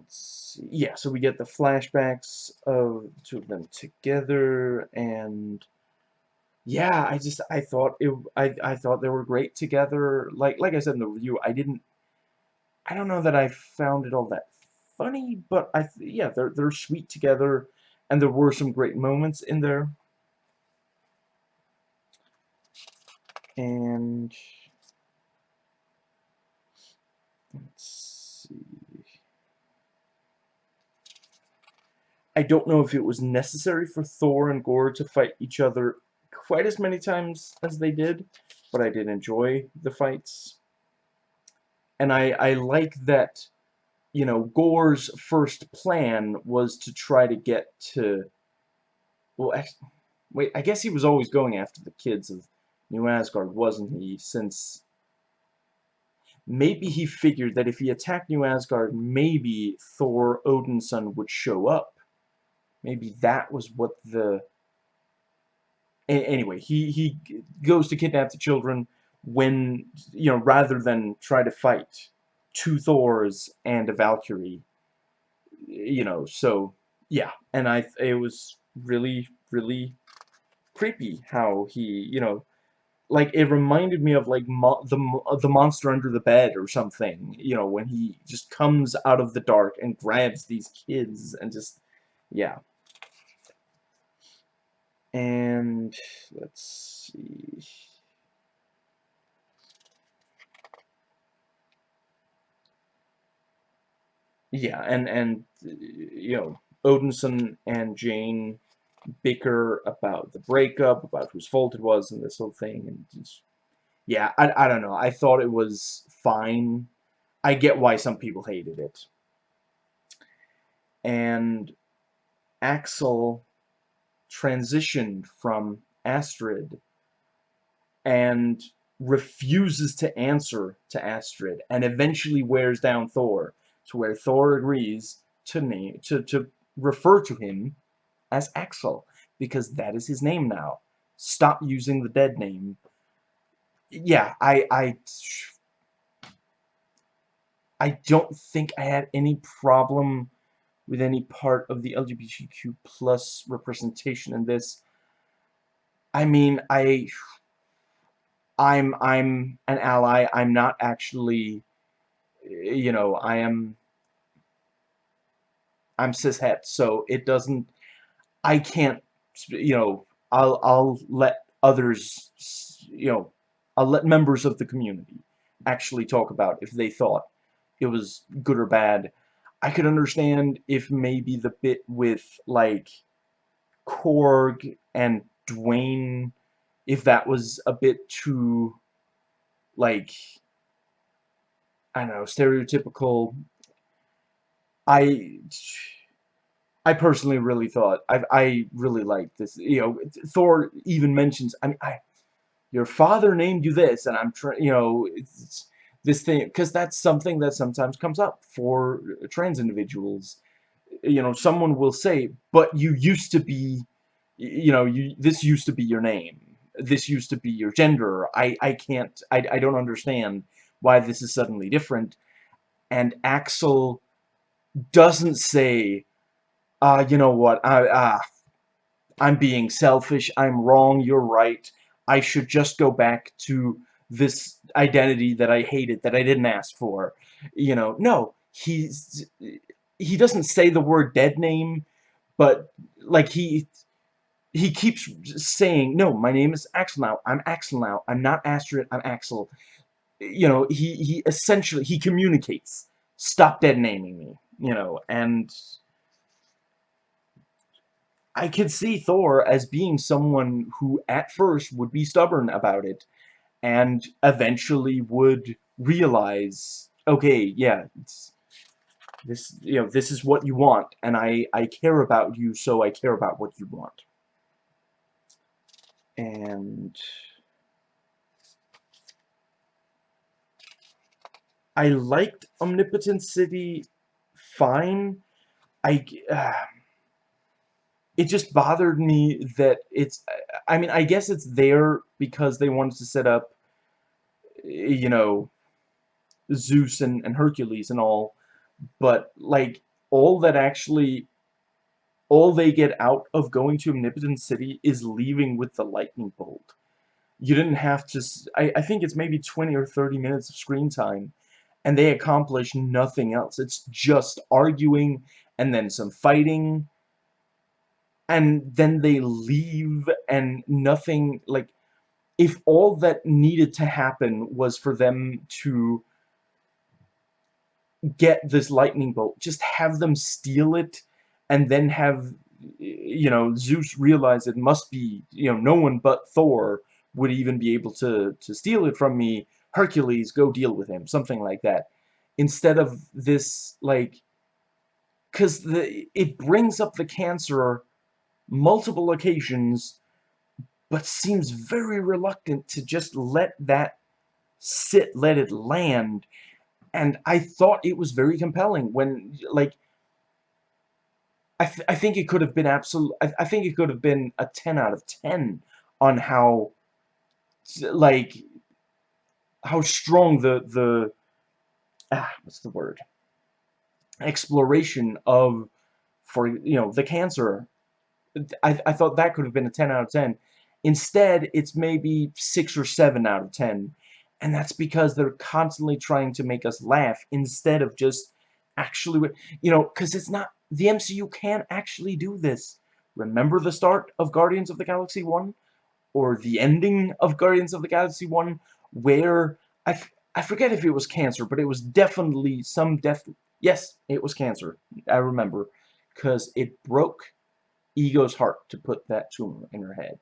let's see. Yeah, so we get the flashbacks of the two of them together and yeah, I just I thought it I I thought they were great together. Like like I said in the review, I didn't I don't know that I found it all that funny, but I yeah, they're they're sweet together and there were some great moments in there. And let's I don't know if it was necessary for Thor and Gorr to fight each other quite as many times as they did, but I did enjoy the fights. And I, I like that, you know, Gorr's first plan was to try to get to, well, actually, wait, I guess he was always going after the kids of New Asgard, wasn't he, since maybe he figured that if he attacked New Asgard, maybe Thor Odinson would show up. Maybe that was what the anyway, he, he goes to kidnap the children when, you know, rather than try to fight two Thors and a Valkyrie. You know, so, yeah. And I, it was really, really creepy how he, you know, like, it reminded me of, like, mo the, the monster under the bed or something, you know, when he just comes out of the dark and grabs these kids and just, yeah. And let's see. Yeah, and and you know, Odinson and Jane bicker about the breakup, about whose fault it was, and this whole thing, and just, yeah, I I don't know. I thought it was fine. I get why some people hated it. And Axel transitioned from Astrid and refuses to answer to Astrid and eventually wears down Thor to where Thor agrees to name to, to refer to him as Axel because that is his name now. Stop using the dead name. Yeah, I I I don't think I had any problem with any part of the LGBTQ plus representation in this. I mean, I, I'm, I'm an ally. I'm not actually, you know, I am, I'm cishet, so it doesn't, I can't, you know, I'll, I'll let others, you know, I'll let members of the community actually talk about if they thought it was good or bad I could understand if maybe the bit with, like, Korg and Dwayne, if that was a bit too, like, I don't know, stereotypical. I, I personally really thought, I, I really liked this, you know, Thor even mentions, I mean, I, your father named you this, and I'm trying, you know, it's, this thing because that's something that sometimes comes up for trans individuals. You know someone will say but you used to be you know you this used to be your name. This used to be your gender. I I can't I, I don't understand why this is suddenly different. And Axel doesn't say uh you know what? I uh I'm being selfish. I'm wrong. You're right. I should just go back to this identity that I hated, that I didn't ask for. You know, no, he's, he doesn't say the word dead name, but, like, he, he keeps saying, no, my name is Axel now, I'm Axel now, I'm not Astrid, I'm Axel. You know, he, he essentially, he communicates, stop dead naming me, you know, and, I could see Thor as being someone who at first would be stubborn about it and eventually would realize, okay, yeah, this, you know, this is what you want and I, I care about you, so I care about what you want. And I liked Omnipotent City fine. I, uh, it just bothered me that it's, I mean, I guess it's there because they wanted to set up, you know, Zeus and, and Hercules and all, but, like, all that actually, all they get out of going to Omnipotent City is leaving with the lightning bolt. You didn't have to, I, I think it's maybe 20 or 30 minutes of screen time, and they accomplish nothing else. It's just arguing, and then some fighting, and then they leave and nothing like if all that needed to happen was for them to get this lightning bolt just have them steal it and then have you know Zeus realize it must be you know no one but Thor would even be able to to steal it from me. Hercules go deal with him something like that. Instead of this like because the it brings up the cancer multiple occasions, but seems very reluctant to just let that sit, let it land. And I thought it was very compelling when, like, I, th I think it could have been absolute. I, I think it could have been a 10 out of 10 on how, like, how strong the, the, ah, what's the word? Exploration of, for, you know, the cancer I, I thought that could have been a 10 out of 10. Instead, it's maybe 6 or 7 out of 10. And that's because they're constantly trying to make us laugh instead of just actually, you know, because it's not, the MCU can't actually do this. Remember the start of Guardians of the Galaxy 1? Or the ending of Guardians of the Galaxy 1? Where, I, I forget if it was cancer, but it was definitely some death. Yes, it was cancer. I remember. Because it broke Ego's heart to put that tumor in her head.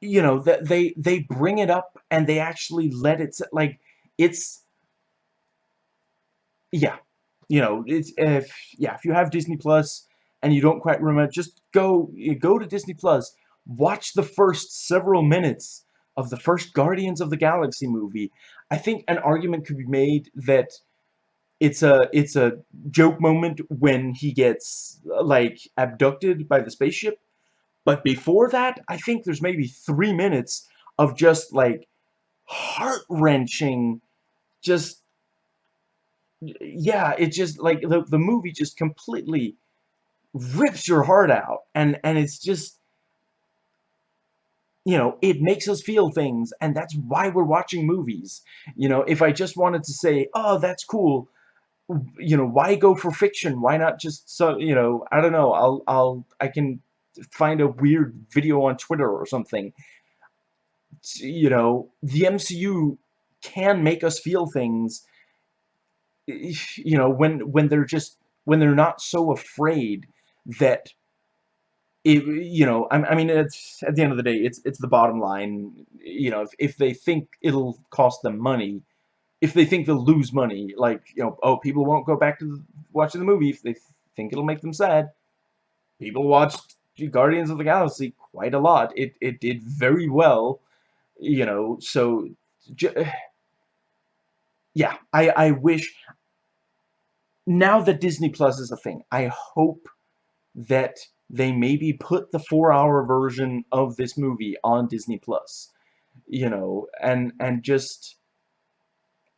You know, that they they bring it up and they actually let it like it's yeah. You know, it's if yeah, if you have Disney Plus and you don't quite remember, just go go to Disney Plus, watch the first several minutes of the first Guardians of the Galaxy movie. I think an argument could be made that it's a it's a joke moment when he gets like abducted by the spaceship. But before that I think there's maybe three minutes of just like heart-wrenching just yeah it just like the, the movie just completely rips your heart out. And and it's just you know it makes us feel things. And that's why we're watching movies. You know if I just wanted to say oh that's cool you know, why go for fiction? Why not just so you know? I don't know. I'll I'll I can find a weird video on Twitter or something. You know, the MCU can make us feel things. You know, when when they're just when they're not so afraid that it, you know, I, I mean, it's at the end of the day, it's it's the bottom line. You know, if if they think it'll cost them money, if they think they'll lose money, like, you know, oh, people won't go back to the, watching the movie if they think it'll make them sad. People watched Guardians of the Galaxy quite a lot. It, it did very well, you know, so, yeah, I, I wish, now that Disney Plus is a thing, I hope that they maybe put the four-hour version of this movie on Disney Plus, you know, and, and just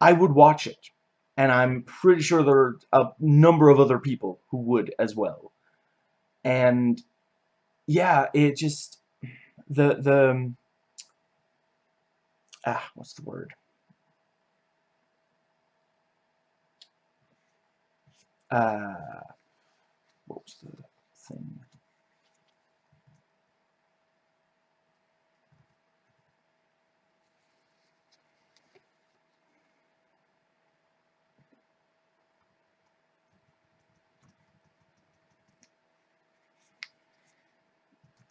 I would watch it. And I'm pretty sure there are a number of other people who would as well. And yeah, it just the the ah, what's the word? Uh, what was the thing?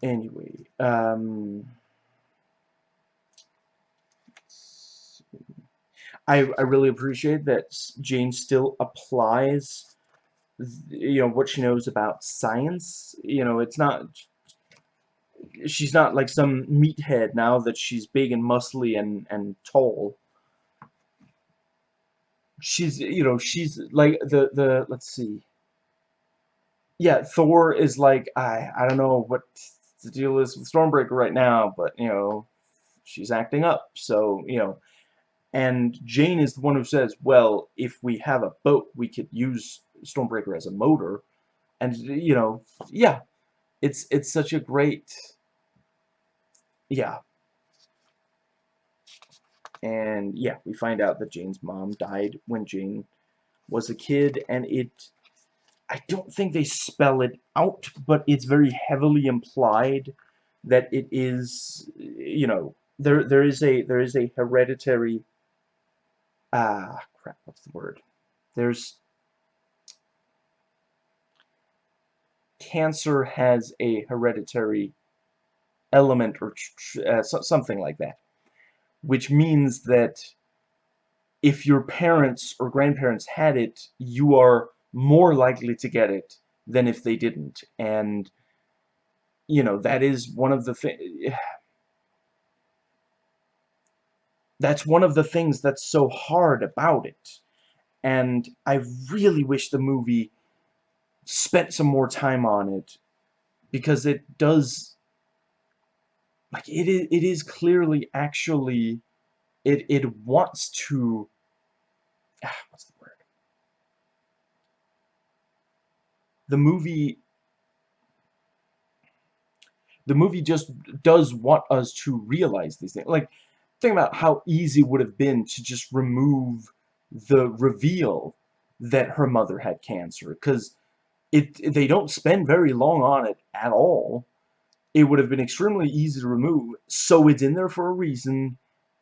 Anyway, um, I, I really appreciate that Jane still applies, you know, what she knows about science. You know, it's not, she's not like some meathead now that she's big and muscly and, and tall. She's, you know, she's like the, the, let's see. Yeah, Thor is like, I, I don't know what the deal is with Stormbreaker right now, but, you know, she's acting up. So, you know, and Jane is the one who says, well, if we have a boat, we could use Stormbreaker as a motor. And, you know, yeah, it's, it's such a great, yeah. And, yeah, we find out that Jane's mom died when Jane was a kid, and it, I don't think they spell it out, but it's very heavily implied that it is, you know, there, there is a, there is a hereditary ah, crap, what's the word? There's, cancer has a hereditary element or uh, something like that, which means that if your parents or grandparents had it, you are more likely to get it than if they didn't. And, you know, that is one of the things that's one of the things that's so hard about it. And I really wish the movie spent some more time on it because it does like it is, it is clearly actually it it wants to ah, what's the word the movie the movie just does want us to realize these things. Like think about how easy it would have been to just remove the reveal that her mother had cancer because it they don't spend very long on it at all. It would have been extremely easy to remove so it's in there for a reason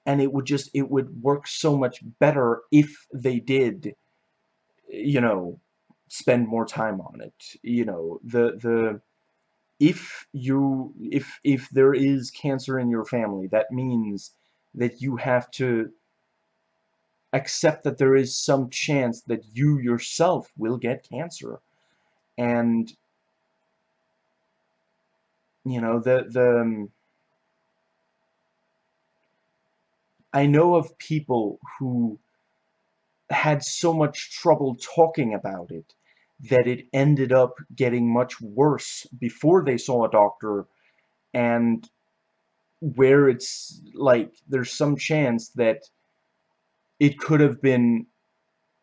and it would just it would work so much better if they did you know spend more time on it you know the the if you if if there is cancer in your family that means that you have to accept that there is some chance that you yourself will get cancer. And you know the the um, I know of people who had so much trouble talking about it that it ended up getting much worse before they saw a doctor and where it's like there's some chance that it could have been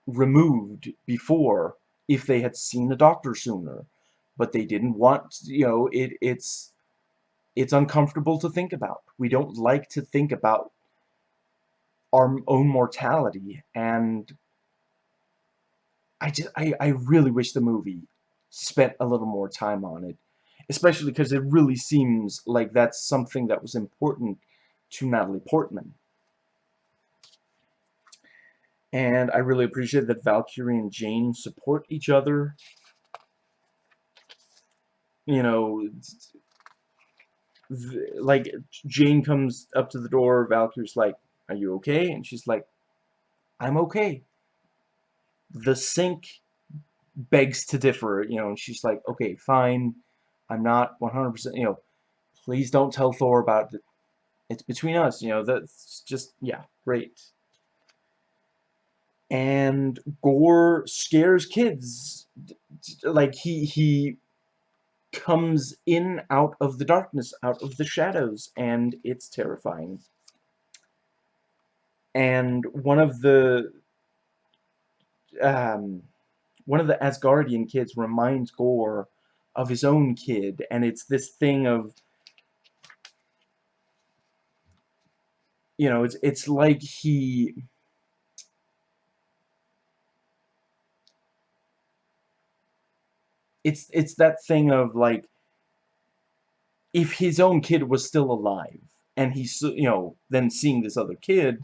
removed before if they had seen a doctor sooner. But they didn't want you know it it's it's uncomfortable to think about. We don't like to think about our own mortality and I just I, I really wish the movie spent a little more time on it especially because it really seems like that's something that was important to Natalie Portman. And I really appreciate that Valkyrie and Jane support each other. You know, like, Jane comes up to the door, Valkyrie's like, are you okay? And she's like, I'm okay. The sink begs to differ, you know, and she's like, okay, fine. I'm not 100%, you know, please don't tell Thor about it. It's between us, you know, that's just, yeah, great. And Gorr scares kids. Like, he, he comes in out of the darkness, out of the shadows, and it's terrifying. And one of the, um, one of the Asgardian kids reminds Gorr of his own kid, and it's this thing of you know, it's it's like he it's it's that thing of like if his own kid was still alive and he's you know then seeing this other kid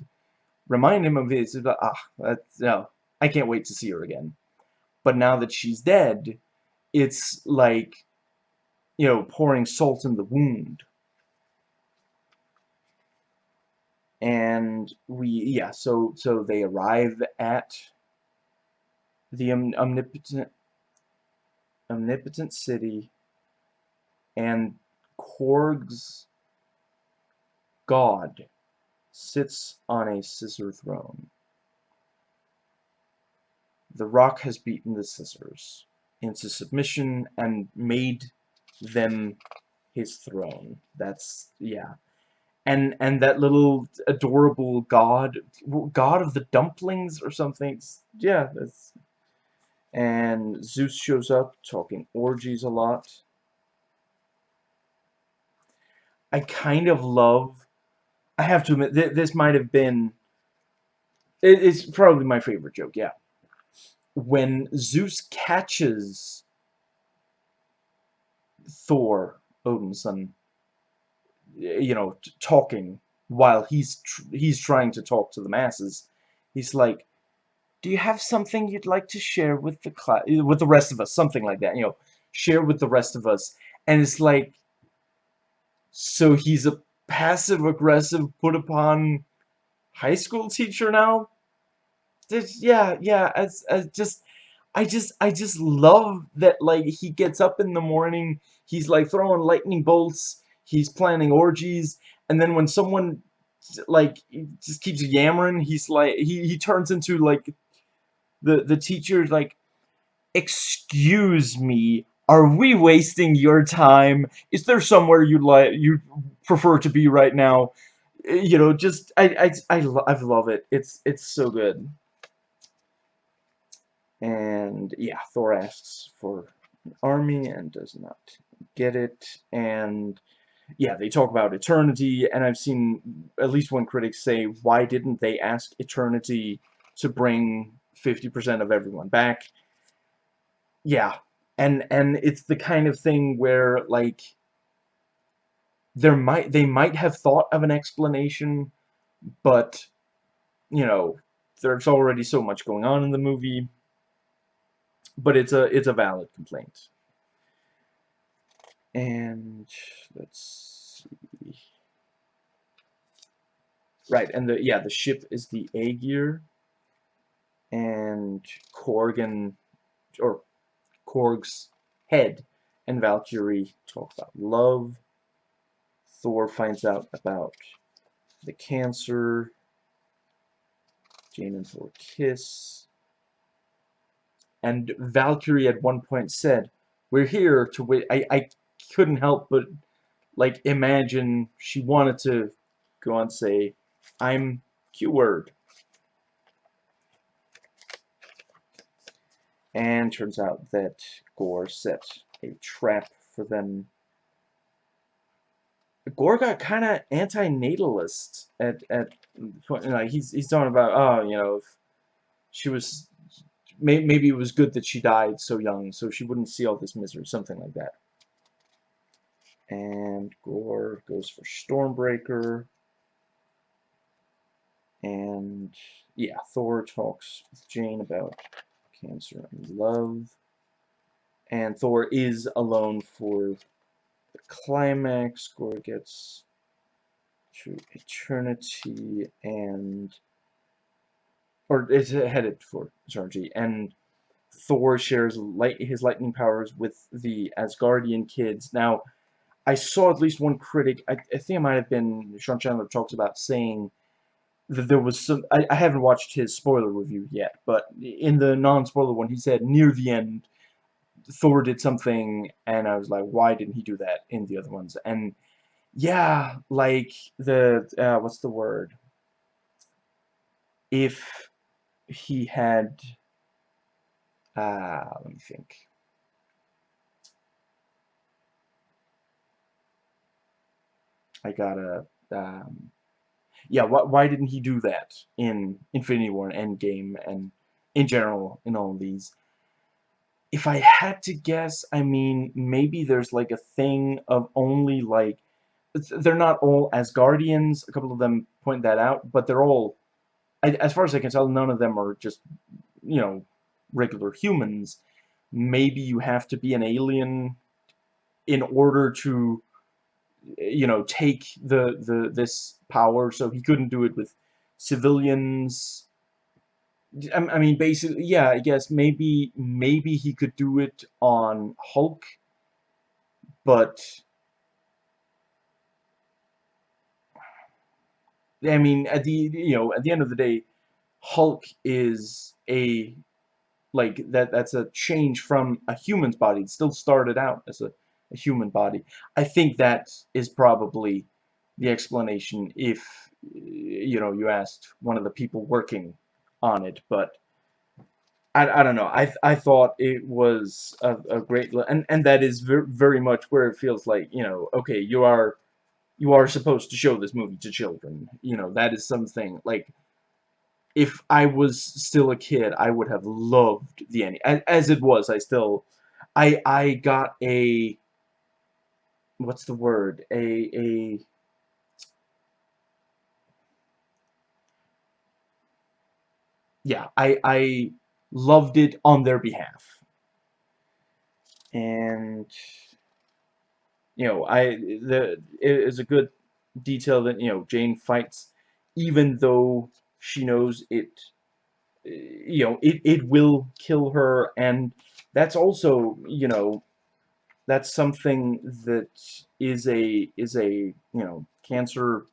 remind him of his ah that's no I can't wait to see her again but now that she's dead it's like you know, pouring salt in the wound. And we, yeah, so, so they arrive at the om omnipotent, omnipotent city, and Korg's god sits on a scissor throne. The rock has beaten the scissors into submission and made them his throne. That's, yeah. And, and that little adorable god, god of the dumplings or something. Yeah, that's... And Zeus shows up talking orgies a lot. I kind of love I have to admit, th this might have been... It, it's probably my favorite joke, yeah. When Zeus catches Thor, Odin's son, you know, talking while he's tr he's trying to talk to the masses, he's like, "Do you have something you'd like to share with the class, with the rest of us?" Something like that, you know, share with the rest of us. And it's like, so he's a passive-aggressive, put-upon high school teacher now? Just, yeah, yeah, as, as just, I just, I just love that, like, he gets up in the morning, he's, like, throwing lightning bolts, he's planning orgies, and then when someone, like, just keeps yammering, he's, like, he, he turns into, like, the, the teacher, like, excuse me, are we wasting your time? Is there somewhere you'd like you prefer to be right now? You know, just I I I, I love it. It's it's so good. And yeah, Thor asks for an army and does not get it. And yeah, they talk about eternity, and I've seen at least one critic say, why didn't they ask eternity to bring 50% of everyone back? Yeah, and and it's the kind of thing where like there might they might have thought of an explanation but you know there's already so much going on in the movie but it's a it's a valid complaint and let's see right and the yeah the ship is the A gear. and Korgan or Korg's head, and Valkyrie talk about love. Thor finds out about the cancer. Jane and Thor kiss. And Valkyrie at one point said, we're here to wait. I, I couldn't help but, like, imagine she wanted to go on say, I'm Q-word. And turns out that Gorr set a trap for them. Gorr got kind of anti-natalist at at like he's he's talking about oh you know if she was maybe it was good that she died so young so she wouldn't see all this misery something like that. And Gorr goes for Stormbreaker. And yeah, Thor talks with Jane about Cancer and Love. And Thor is alone for the climax. Gorr gets to eternity and or is headed for eternity and Thor shares light his lightning powers with the Asgardian kids. Now, I saw at least one critic, I, I think it might have been Sean Chandler talks about saying that there was some I, I haven't watched his spoiler review yet but in the non-spoiler one he said near the end Thor did something and I was like why didn't he do that in the other ones? And yeah like the uh, what's the word? If he had uh, let me think. I gotta um, yeah, why, why didn't he do that in Infinity War and Endgame and in general in all these? If I had to guess, I mean, maybe there's like a thing of only like, they're not all Asgardians, a couple of them point that out, but they're all, as far as I can tell, none of them are just, you know, regular humans. Maybe you have to be an alien in order to you know take the the this power so he couldn't do it with civilians I mean basically yeah I guess maybe maybe he could do it on Hulk but I mean at the you know at the end of the day Hulk is a like that that's a change from a human's body. It still started out as a, a human body. I think that is probably the explanation if you know you asked one of the people working on it but I, I don't know I I thought it was a, a great and and that is very, very much where it feels like you know okay you are you are supposed to show this movie to children you know that is something like if I was still a kid, I would have loved the ending. As, as it was, I still, I I got a, what's the word? A a. Yeah, I I loved it on their behalf. And you know, I the it is a good detail that you know Jane fights even though she knows it eh, you know it, it will kill her and that's also you know that's something that is a is a you know cancer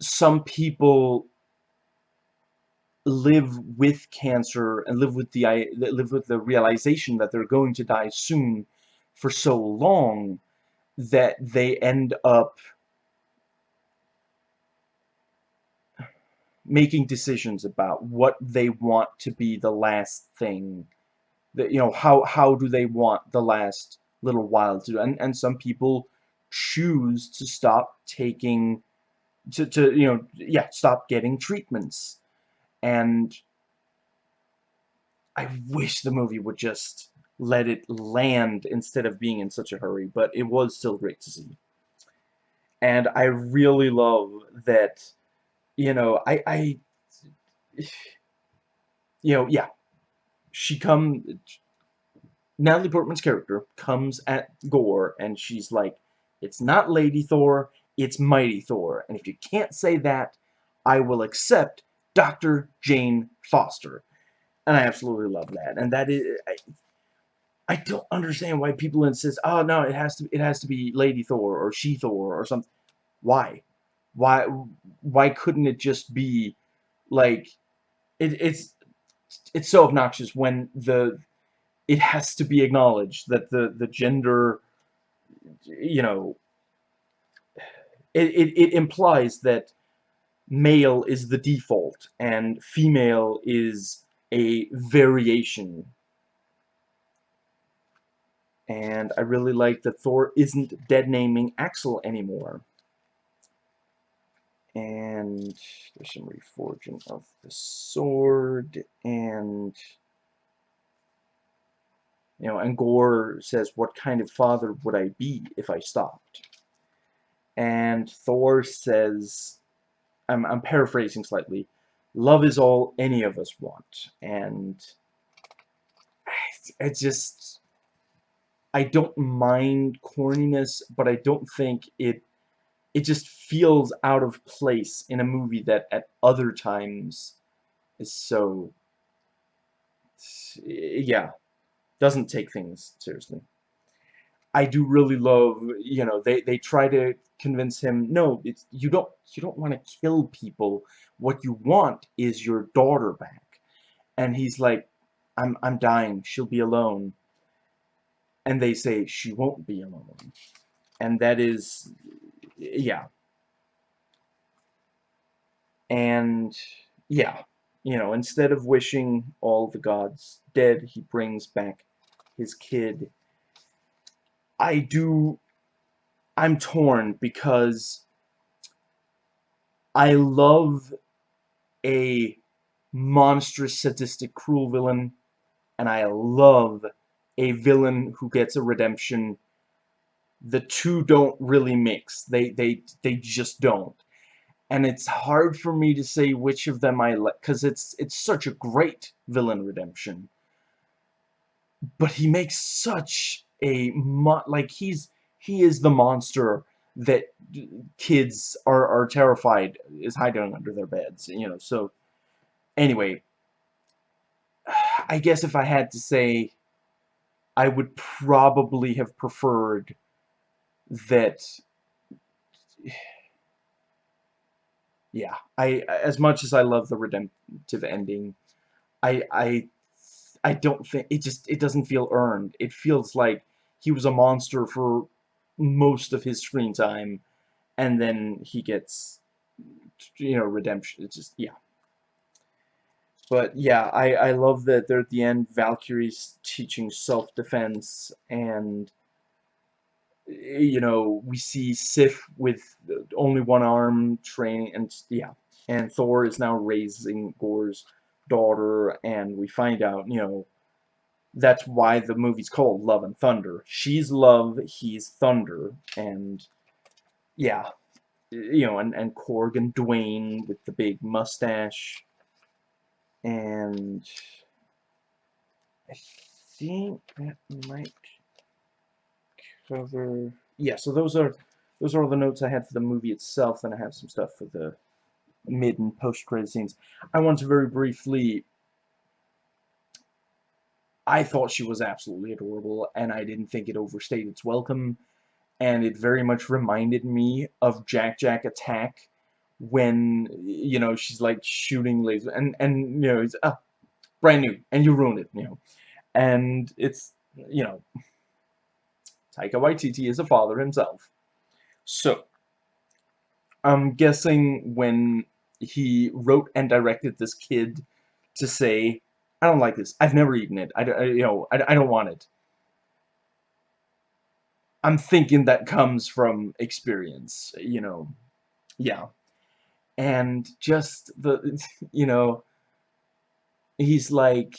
some people live with cancer and live with the live with the realization that they're going to die soon for so long that they end up making decisions about what they want to be the last thing that you know how how do they want the last little while to and and some people choose to stop taking to, to you know yeah stop getting treatments and I wish the movie would just let it land instead of being in such a hurry but it was still great to see. And I really love that you know, I, I, you know, yeah, she come, Natalie Portman's character comes at Gorr, and she's like, it's not Lady Thor, it's Mighty Thor, and if you can't say that, I will accept Dr. Jane Foster. And I absolutely love that. And that is, I, I don't understand why people insist, oh no, it has to, it has to be Lady Thor or She Thor or something. Why? Why why couldn't it just be like it, it's it's so obnoxious when the it has to be acknowledged that the the gender you know it, it, it implies that male is the default and female is a variation. And I really like that Thor isn't dead naming Axl anymore. And there's some reforging of the sword and you know and Gorr says what kind of father would I be if I stopped? And Thor says I'm, I'm paraphrasing slightly. Love is all any of us want. And it's just I don't mind corniness but I don't think it it just feels out of place in a movie that at other times is so yeah doesn't take things seriously I do really love you know they they try to convince him no it's you don't you don't want to kill people what you want is your daughter back and he's like I'm I'm dying she'll be alone and they say she won't be alone and that is yeah. And, yeah, you know, instead of wishing all the gods dead, he brings back his kid. I do, I'm torn because I love a monstrous, sadistic, cruel villain, and I love a villain who gets a redemption the two don't really mix. They they they just don't. And it's hard for me to say which of them I like cuz it's it's such a great villain redemption. but he makes such a like he's he is the monster that kids are are terrified is hiding under their beds you know so anyway. I guess if I had to say I would probably have preferred that yeah I as much as I love the redemptive ending I I I don't think it just it doesn't feel earned. It feels like he was a monster for most of his screen time and then he gets you know redemption. It's just yeah. But yeah I I love that they're at the end Valkyrie's teaching self-defense and you know, we see Sif with only one arm training, and yeah, and Thor is now raising Gorr's daughter, and we find out, you know, that's why the movie's called Love and Thunder. She's love, he's thunder, and yeah, you know, and, and Korg and Dwayne with the big mustache, and I think that might cover yeah so those are those are all the notes I had for the movie itself and I have some stuff for the mid and post credit scenes I want to very briefly I thought she was absolutely adorable and I didn't think it overstayed its welcome and it very much reminded me of Jack Jack Attack when you know she's like shooting lasers and and you know it's uh, brand new and you ruined it you know and it's you know Taika Waititi is a father himself. So, I'm guessing when he wrote and directed this kid to say, I don't like this. I've never eaten it. I, I you know, I, I don't want it. I'm thinking that comes from experience, you know. Yeah. And just the, you know, he's like,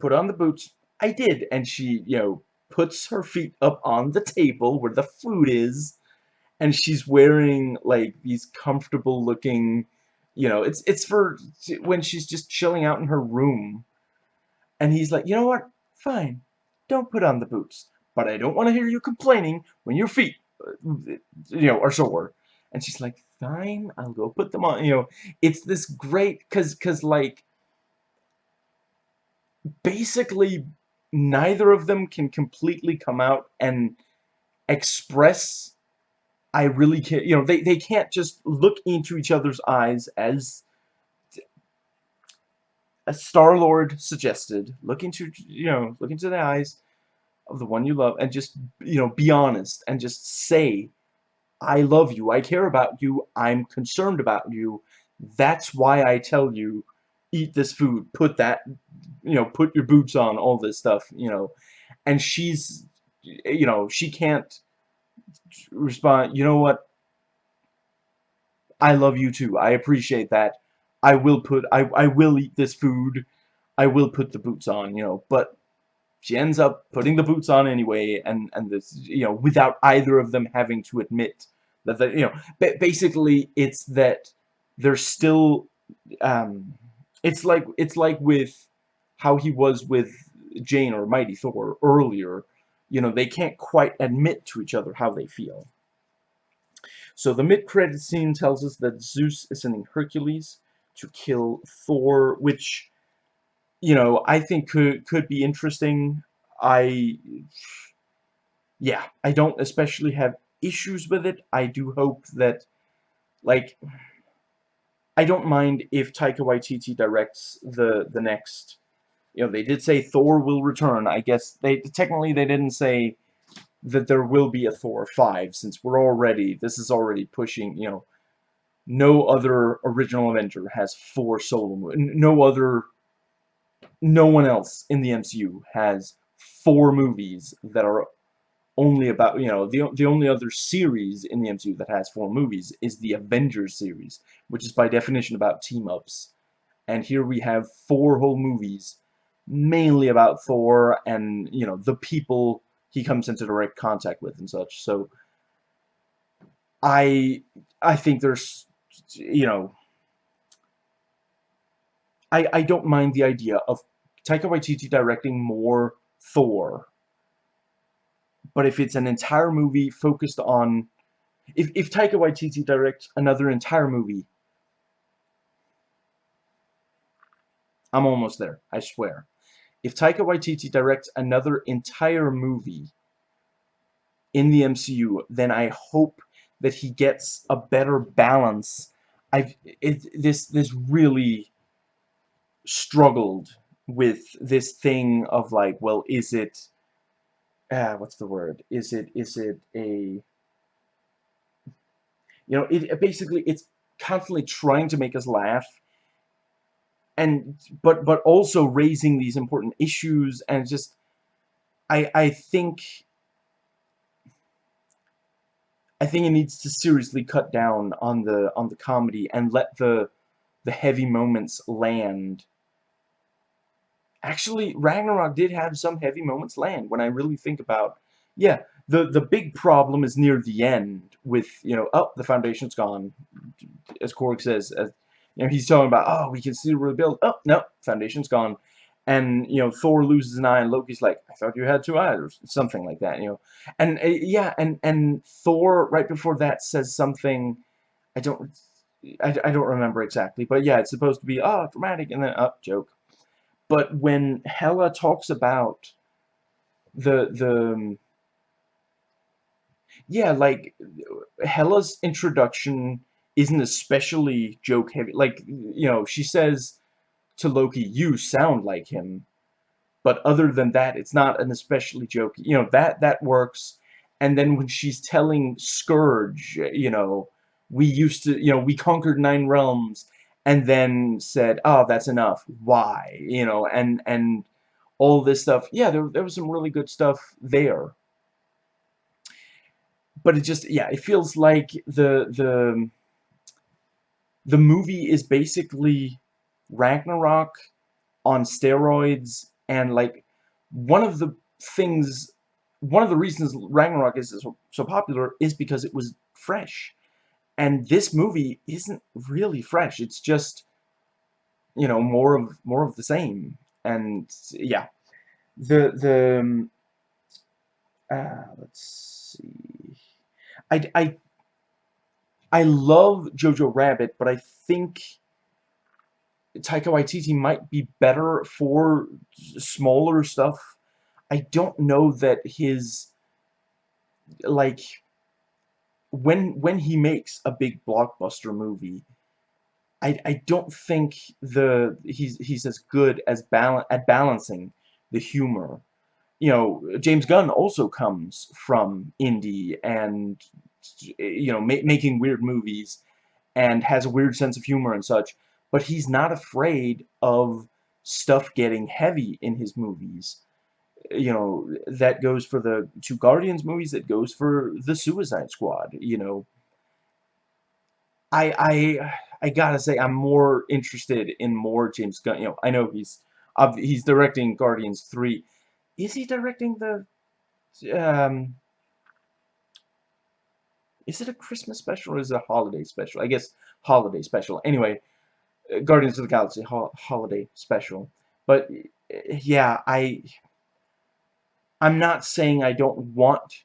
put on the boots. I did. And she, you know, puts her feet up on the table where the food is and she's wearing like these comfortable looking you know it's it's for when she's just chilling out in her room. And he's like you know what? Fine. Don't put on the boots. But I don't want to hear you complaining when your feet uh, you know are sore. And she's like fine I'll go put them on you know. It's this great cuz cuz like basically neither of them can completely come out and express I really can't, you know, they, they can't just look into each other's eyes as a Star-Lord suggested, look into, you know, look into the eyes of the one you love and just, you know, be honest and just say, I love you, I care about you, I'm concerned about you, that's why I tell you, eat this food, put that you know, put your boots on, all this stuff, you know. And she's, you know, she can't respond, you know what, I love you too, I appreciate that, I will put, I, I will eat this food, I will put the boots on, you know, but she ends up putting the boots on anyway, and, and this, you know, without either of them having to admit that, they, you know, basically it's that they're still, um, it's like, it's like with how he was with Jane or Mighty Thor earlier, you know, they can't quite admit to each other how they feel. So the mid-credit scene tells us that Zeus is sending Hercules to kill Thor, which, you know, I think could, could be interesting. I, yeah, I don't especially have issues with it. I do hope that, like, I don't mind if Taika Waititi directs the, the next you know, they did say Thor will return. I guess they technically they didn't say that there will be a Thor 5 since we're already this is already pushing, you know, no other original Avenger has four solo movies. No other no one else in the MCU has four movies that are only about, you know, the, the only other series in the MCU that has four movies is the Avengers series, which is by definition about team-ups. And here we have four whole movies mainly about Thor and, you know, the people he comes into direct contact with and such. So, I, I think there's, you know, I, I don't mind the idea of Taika Waititi directing more Thor. But if it's an entire movie focused on... If, if Taika Waititi directs another entire movie... I'm almost there, I swear. If Taika Waititi directs another entire movie in the MCU, then I hope that he gets a better balance. I've it, this this really struggled with this thing of like, well, is it uh, what's the word? Is it is it a you know, it basically it's constantly trying to make us laugh and but but also raising these important issues and just I I think I think it needs to seriously cut down on the on the comedy and let the the heavy moments land. Actually, Ragnarok did have some heavy moments land when I really think about yeah, the the big problem is near the end with, you know, oh, the foundation's gone. As Korg says, as you know, he's talking about, oh, we can still rebuild. Oh, no, foundation's gone. And you know Thor loses an eye and Loki's like I thought you had two eyes or something like that you know. And uh, yeah and and Thor right before that says something I don't I, I don't remember exactly but yeah it's supposed to be oh dramatic and then up oh, joke. But when Hela talks about the the um, yeah like Hela's introduction isn't especially joke heavy like you know she says to Loki, you sound like him. But other than that, it's not an especially joke. You know, that, that works. And then when she's telling Scourge, you know, we used to, you know, we conquered nine realms and then said, oh, that's enough. Why? You know, and, and all this stuff. Yeah, there, there was some really good stuff there. But it just, yeah, it feels like the, the, the movie is basically Ragnarok on steroids and like one of the things one of the reasons Ragnarok is so, so popular is because it was fresh. And this movie isn't really fresh. It's just you know more of more of the same. And yeah. The the um, uh, let's see. I, I I love Jojo Rabbit but I think Taika Waititi might be better for smaller stuff. I don't know that his like when when he makes a big blockbuster movie, I I don't think the he's he's as good as balance at balancing the humor. You know, James Gunn also comes from indie and you know ma making weird movies and has a weird sense of humor and such but he's not afraid of stuff getting heavy in his movies. You know, that goes for the two Guardians movies, that goes for the Suicide Squad, you know. I, I, I gotta say, I'm more interested in more James Gunn, you know, I know he's, he's directing Guardians 3. Is he directing the, um, is it a Christmas special or is it a holiday special? I guess holiday special. Anyway, uh, Guardians of the Galaxy ho holiday special. But uh, yeah, I I'm not saying I don't want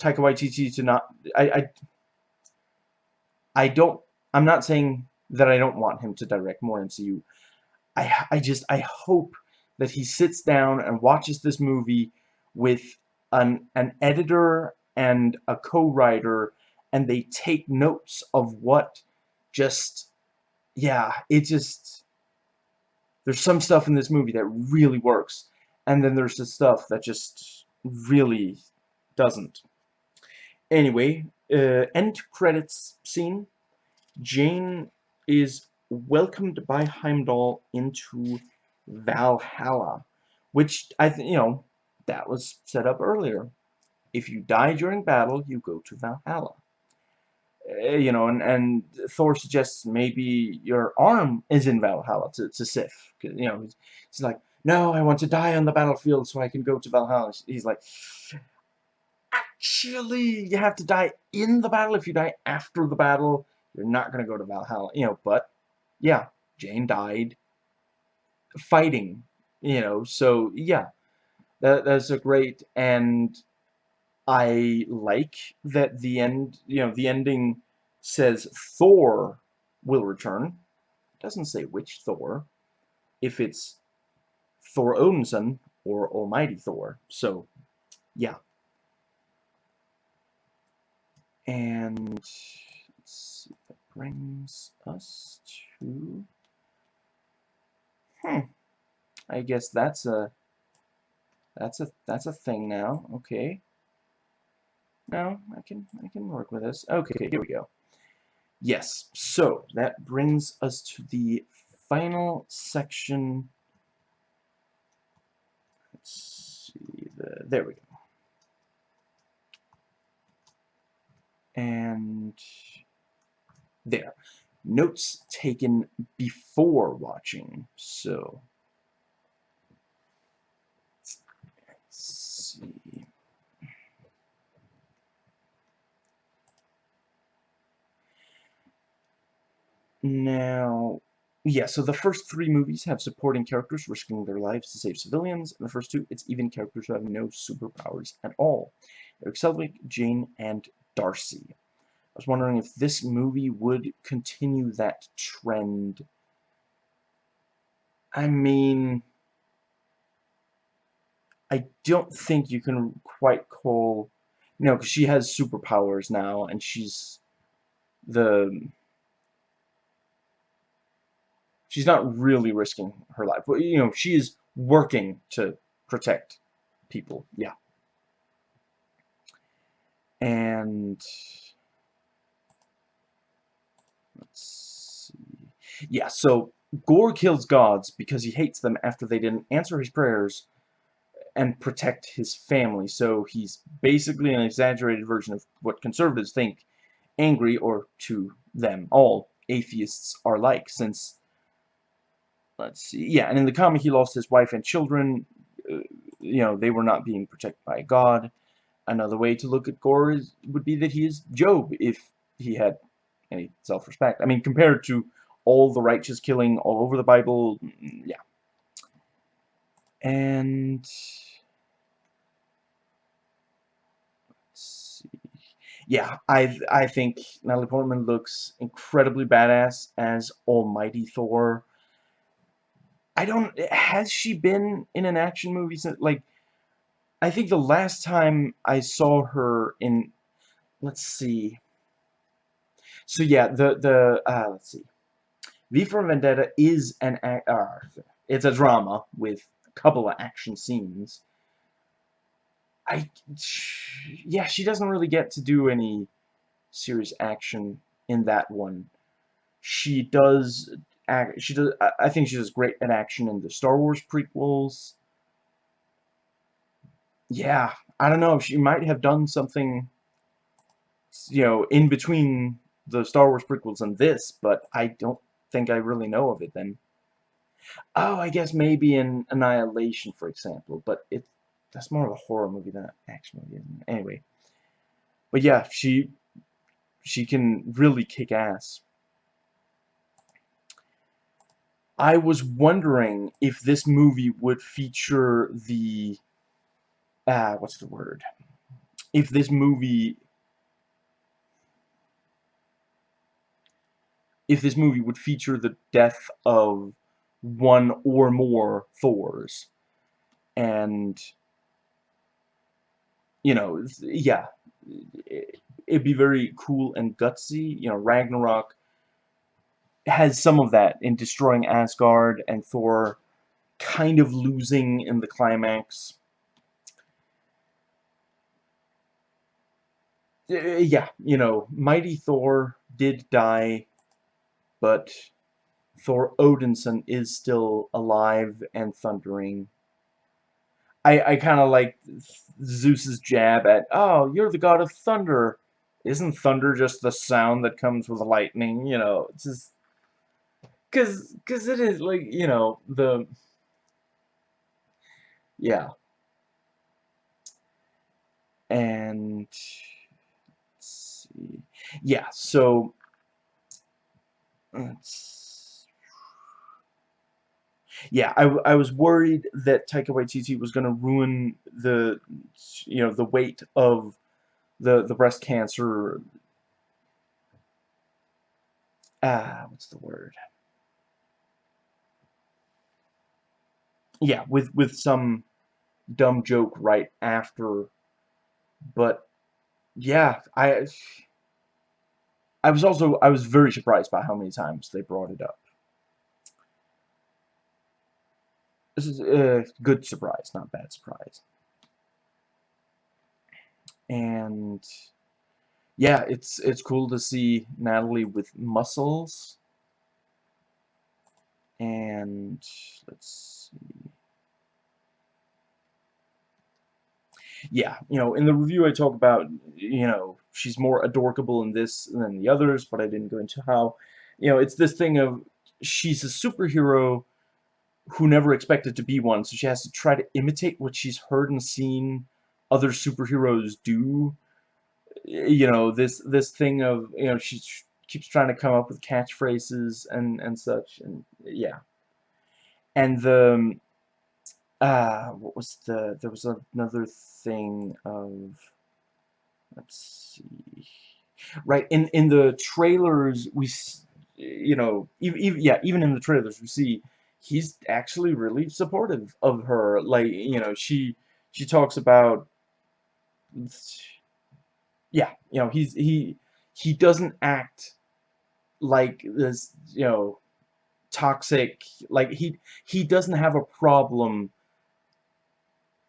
Taika Waititi to not I I I don't I'm not saying that I don't want him to direct more MCU. I I just I hope that he sits down and watches this movie with an an editor and a co-writer and they take notes of what just yeah, it just there's some stuff in this movie that really works, and then there's the stuff that just really doesn't. Anyway, uh, end credits scene. Jane is welcomed by Heimdall into Valhalla, which I think you know that was set up earlier. If you die during battle, you go to Valhalla. Eh, you know, and, and Thor suggests maybe your arm is in Valhalla to, to Sif. You know, he's, he's like, no, I want to die on the battlefield so I can go to Valhalla. He's like, actually, you have to die in the battle. If you die after the battle, you're not going to go to Valhalla. You know, but, yeah, Jane died fighting, you know, so, yeah. that that's a great and I like that the end, you know, the ending says Thor will return. It doesn't say which Thor. If it's Thor Odinson or Almighty Thor. So, yeah. And let's see that brings us to Hmm. I guess that's a that's a that's a thing now. Okay. No, I can I can work with this. Okay, here we go. Yes, so that brings us to the final section. Let's see the there we go. And there. Notes taken before watching. So let's see. Now, yeah, so the first three movies have supporting characters risking their lives to save civilians, and the first two, it's even characters who have no superpowers at all. Erik Selvig, Jane, and Darcy. I was wondering if this movie would continue that trend. I mean, I don't think you can quite call, you know, because she has superpowers now, and she's the she's not really risking her life. But, you know, she is working to protect people. Yeah. And let's see. Yeah, so Gorr kills gods because he hates them after they didn't answer his prayers and protect his family. So he's basically an exaggerated version of what conservatives think angry, or to them, all atheists are like, since let's see, yeah, and in the comic he lost his wife and children, uh, you know, they were not being protected by God. Another way to look at Gorr is, would be that he is Job, if he had any self-respect. I mean, compared to all the righteous killing all over the Bible, mm, yeah. And... Let's see. Yeah, I I think Natalie Portman looks incredibly badass as Almighty Thor. I don't, has she been in an action movie since, like, I think the last time I saw her in, let's see, so yeah, the, the, uh, let's see, V for Vendetta is an, uh, it's a drama with a couple of action scenes. I, yeah, she doesn't really get to do any serious action in that one. She does act, she does. I think she does great at action in the Star Wars prequels. Yeah, I don't know. She might have done something, you know, in between the Star Wars prequels and this, but I don't think I really know of it then. Oh, I guess maybe in Annihilation, for example, but it that's more of a horror movie than an action movie. Anyway, but yeah, she she can really kick ass. I was wondering if this movie would feature the ah, what's the word? If this movie if this movie would feature the death of one or more Thors. And you know, yeah, it'd be very cool and gutsy. You know, Ragnarok has some of that in destroying Asgard and Thor kind of losing in the climax. Uh, yeah, you know, Mighty Thor did die, but Thor Odinson is still alive and thundering. I, I kind of like Zeus's jab at, oh, you're the god of thunder. Isn't thunder just the sound that comes with lightning? You know, it's just Cause, cause it is like you know the, yeah, and let's see, yeah. So let's, yeah, I, I was worried that Taika Waititi was going to ruin the, you know, the weight of the the breast cancer. Ah, what's the word? Yeah, with with some dumb joke right after, but yeah, I I was also I was very surprised by how many times they brought it up. This is a good surprise, not bad surprise. And yeah, it's it's cool to see Natalie with muscles. And let's see. Yeah, you know, in the review I talk about, you know, she's more adorable in this than the others, but I didn't go into how. You know, it's this thing of she's a superhero who never expected to be one, so she has to try to imitate what she's heard and seen other superheroes do. You know, this this thing of, you know, she keeps trying to come up with catchphrases and and such and yeah. And the uh what was the there was another thing of let's see. Right in in the trailers we you know, even, yeah, even in the trailers we see he's actually really supportive of her. Like, you know, she she talks about yeah, you know, he's he he doesn't act like this, you know, toxic like he he doesn't have a problem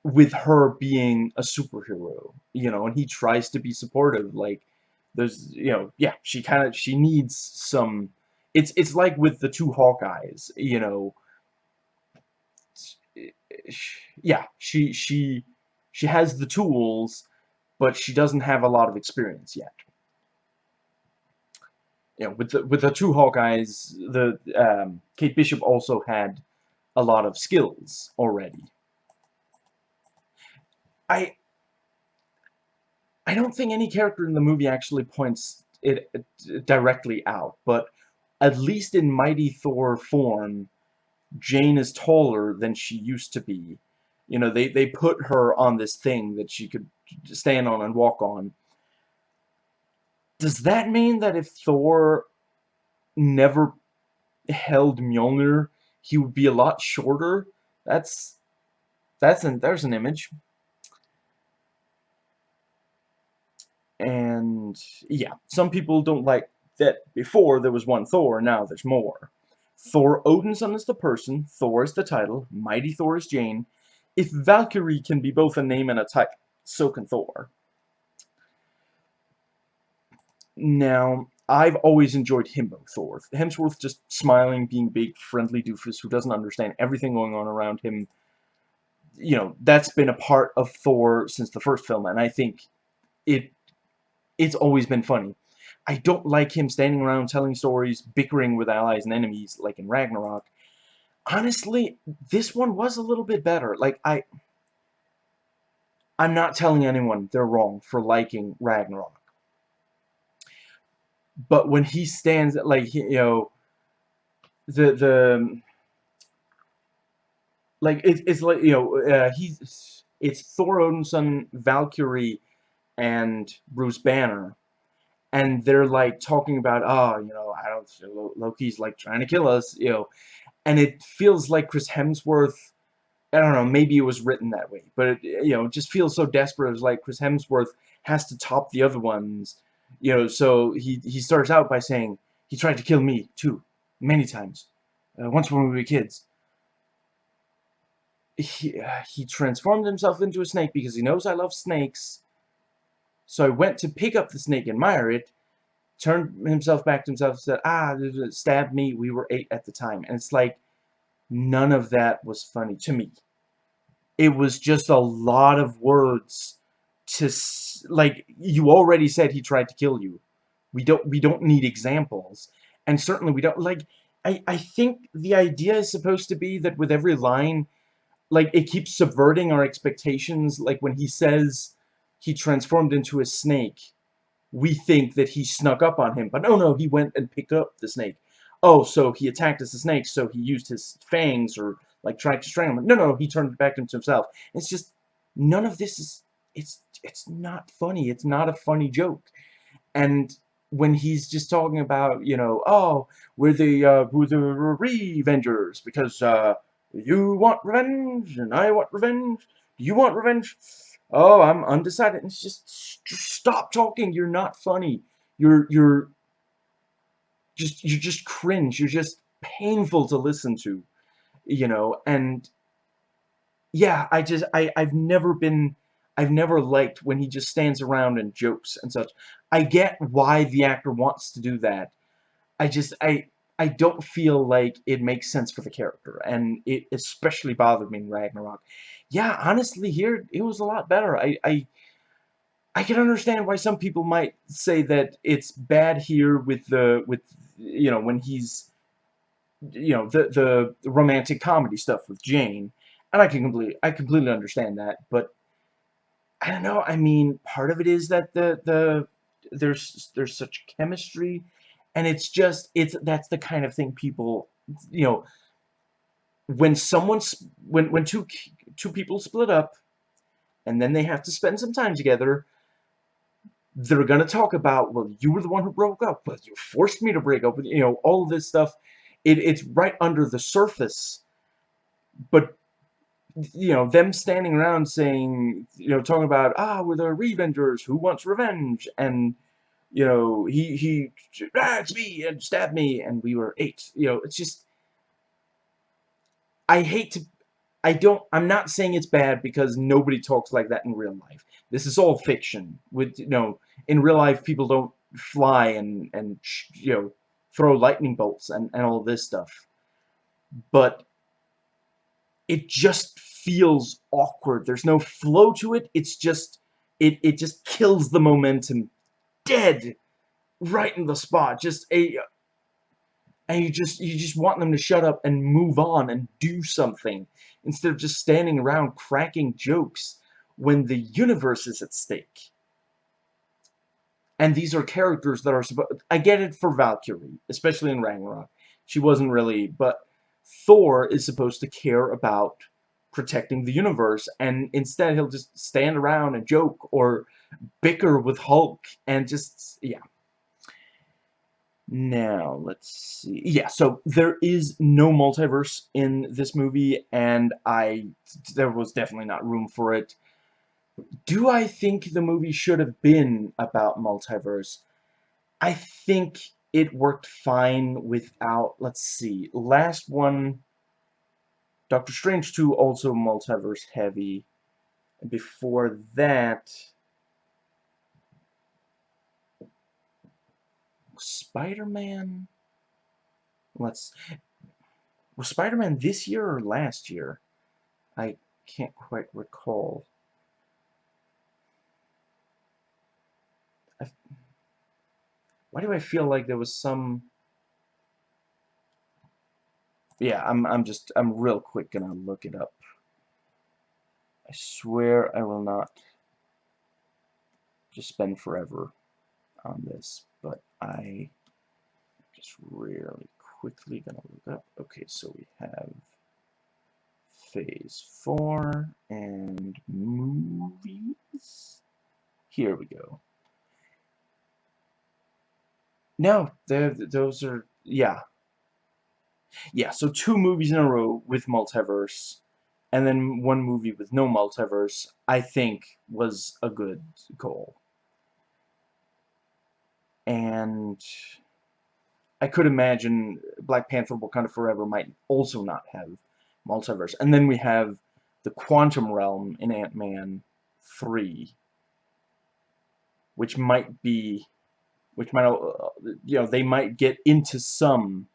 with her being a superhero, you know, and he tries to be supportive like there's you know, yeah, she kind of she needs some it's it's like with the two Hawkeyes, you know, yeah, she she she has the tools, but she doesn't have a lot of experience yet. You know, with the with the two Hawkeyes, the um, Kate Bishop also had a lot of skills already. I I don't think any character in the movie actually points it directly out, but at least in Mighty Thor form, Jane is taller than she used to be. You know, they, they put her on this thing that she could stand on and walk on. Does that mean that if Thor never held Mjolnir, he would be a lot shorter? That's that's an there's an image. And yeah, some people don't like that before there was one Thor, now there's more. Thor Odinson is the person, Thor is the title, Mighty Thor is Jane. If Valkyrie can be both a name and a type, so can Thor. Now, I've always enjoyed Thor. Hemsworth just smiling, being big, friendly doofus who doesn't understand everything going on around him. You know, that's been a part of Thor since the first film, and I think it it's always been funny. I don't like him standing around telling stories, bickering with allies and enemies, like in Ragnarok. Honestly, this one was a little bit better. Like, I... I'm not telling anyone they're wrong for liking Ragnarok. But when he stands, like, you know, the, the, like, it, it's like, you know, uh, he's, it's Thor Odinson, Valkyrie, and Bruce Banner. And they're like talking about oh you know I don't Loki's like trying to kill us you know. And it feels like Chris Hemsworth I don't know maybe it was written that way but it, you know it just feels so desperate. It's like Chris Hemsworth has to top the other ones you know so he he starts out by saying he tried to kill me too many times uh, once when we were kids he, uh, he transformed himself into a snake because he knows I love snakes so I went to pick up the snake and admire it, turned himself back to himself said, ah, stabbed me, we were eight at the time. And it's like, none of that was funny to me. It was just a lot of words to, like, you already said he tried to kill you. We don't, we don't need examples. And certainly we don't, like, I, I think the idea is supposed to be that with every line, like, it keeps subverting our expectations. Like, when he says, he transformed into a snake, we think that he snuck up on him. But no, no, he went and picked up the snake. oh, so he attacked as a snake, so he used his fangs or like tried to strangle him. No, no, he turned back into himself. It's just none of this is it's it's not funny. It's not a funny joke. And when he's just talking about, you know, oh, we're the uh, we're the Revengers because uh, you want revenge and I want revenge. Do you want revenge? Oh, I'm undecided. It's just, just stop talking. You're not funny. You're you're just you just cringe. You're just painful to listen to, you know. And yeah, I just I I've never been I've never liked when he just stands around and jokes and such. I get why the actor wants to do that. I just I I don't feel like it makes sense for the character, and it especially bothered me in Ragnarok. Yeah, honestly, here it was a lot better. I I I can understand why some people might say that it's bad here with the with you know when he's you know the the romantic comedy stuff with Jane, and I can completely I completely understand that, but I don't know. I mean, part of it is that the the there's there's such chemistry and it's just it's that's the kind of thing people you know when someone's when when two two people split up and then they have to spend some time together they're gonna talk about well you were the one who broke up but you forced me to break up you know all of this stuff it, it's right under the surface but you know them standing around saying you know talking about ah we're the revengers who wants revenge and you know, he, he, ah, it's me, and stabbed me, and we were eight. You know, it's just, I hate to, I don't, I'm not saying it's bad because nobody talks like that in real life. This is all fiction. With, you know, in real life, people don't fly and, and, you know, throw lightning bolts and, and all this stuff. But it just feels awkward. There's no flow to it. It's just, it, it just kills the momentum dead right in the spot. Just a and you just you just want them to shut up and move on and do something instead of just standing around cracking jokes when the universe is at stake. And these are characters that are supposed I get it for Valkyrie, especially in Ragnarok. She wasn't really, but Thor is supposed to care about protecting the universe and instead he'll just stand around and joke or bicker with Hulk and just, yeah. Now, let's see. Yeah, so there is no multiverse in this movie, and I, there was definitely not room for it. Do I think the movie should have been about multiverse? I think it worked fine without, let's see, last one, Doctor Strange 2 also multiverse heavy. Before that, Spider-Man? Let's... Was Spider-Man this year or last year? I can't quite recall. Why do I feel like there was some... Yeah, I'm, I'm just, I'm real quick gonna look it up. I swear I will not just spend forever on this but I just really quickly gonna look up. Okay, so we have phase four and movies. Here we go. No, those are, yeah. Yeah, so two movies in a row with multiverse, and then one movie with no multiverse, I think was a good goal and I could imagine Black Panther Wakanda Forever might also not have multiverse. And then we have the Quantum Realm in Ant-Man 3, which might be, which might, uh, you know, they might get into some,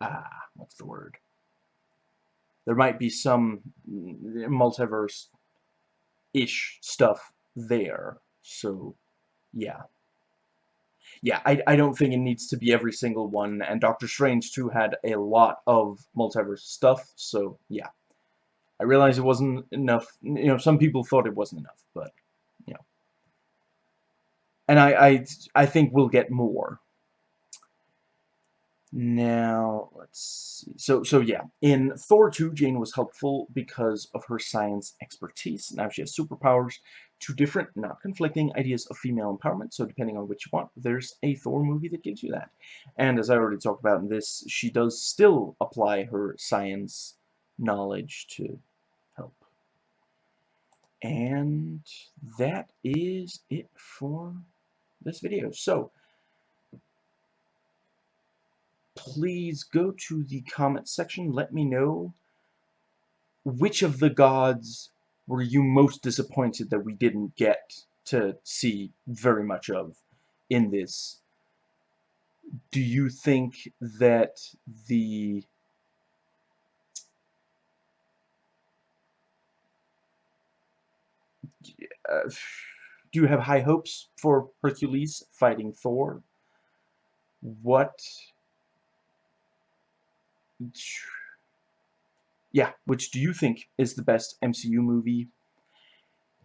ah, what's the word? There might be some multiverse-ish stuff there, so yeah. Yeah, I, I don't think it needs to be every single one, and Doctor Strange too had a lot of multiverse stuff, so yeah. I realize it wasn't enough, you know, some people thought it wasn't enough, but. And I, I, I think we'll get more. Now, let's see. So, so yeah, in Thor 2, Jane was helpful because of her science expertise. Now she has superpowers. Two different, not conflicting ideas of female empowerment. So depending on which you want, there's a Thor movie that gives you that. And as I already talked about in this, she does still apply her science knowledge to help. And that is it for this video. So, please go to the comment section. Let me know which of the gods were you most disappointed that we didn't get to see very much of in this. Do you think that the uh, do you have high hopes for Hercules fighting Thor? What yeah, which do you think is the best MCU movie?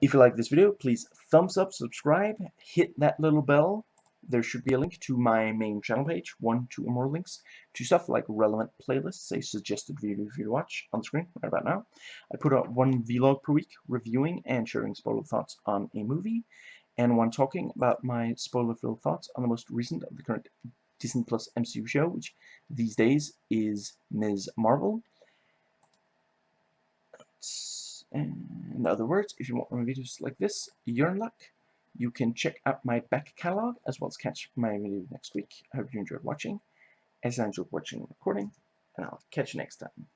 If you like this video, please thumbs up, subscribe, hit that little bell. There should be a link to my main channel page, one, two, or more links to stuff like relevant playlists, a suggested video for you to watch on the screen right about now. I put out one vlog per week reviewing and sharing spoiler thoughts on a movie, and one talking about my spoiler-filled thoughts on the most recent of the current Disney Plus MCU show, which these days is Ms. Marvel. In other words, if you want more videos like this, you're in luck. You can check out my back catalog as well as catch my video next week. I hope you enjoyed watching, as I enjoyed watching and recording, and I'll catch you next time.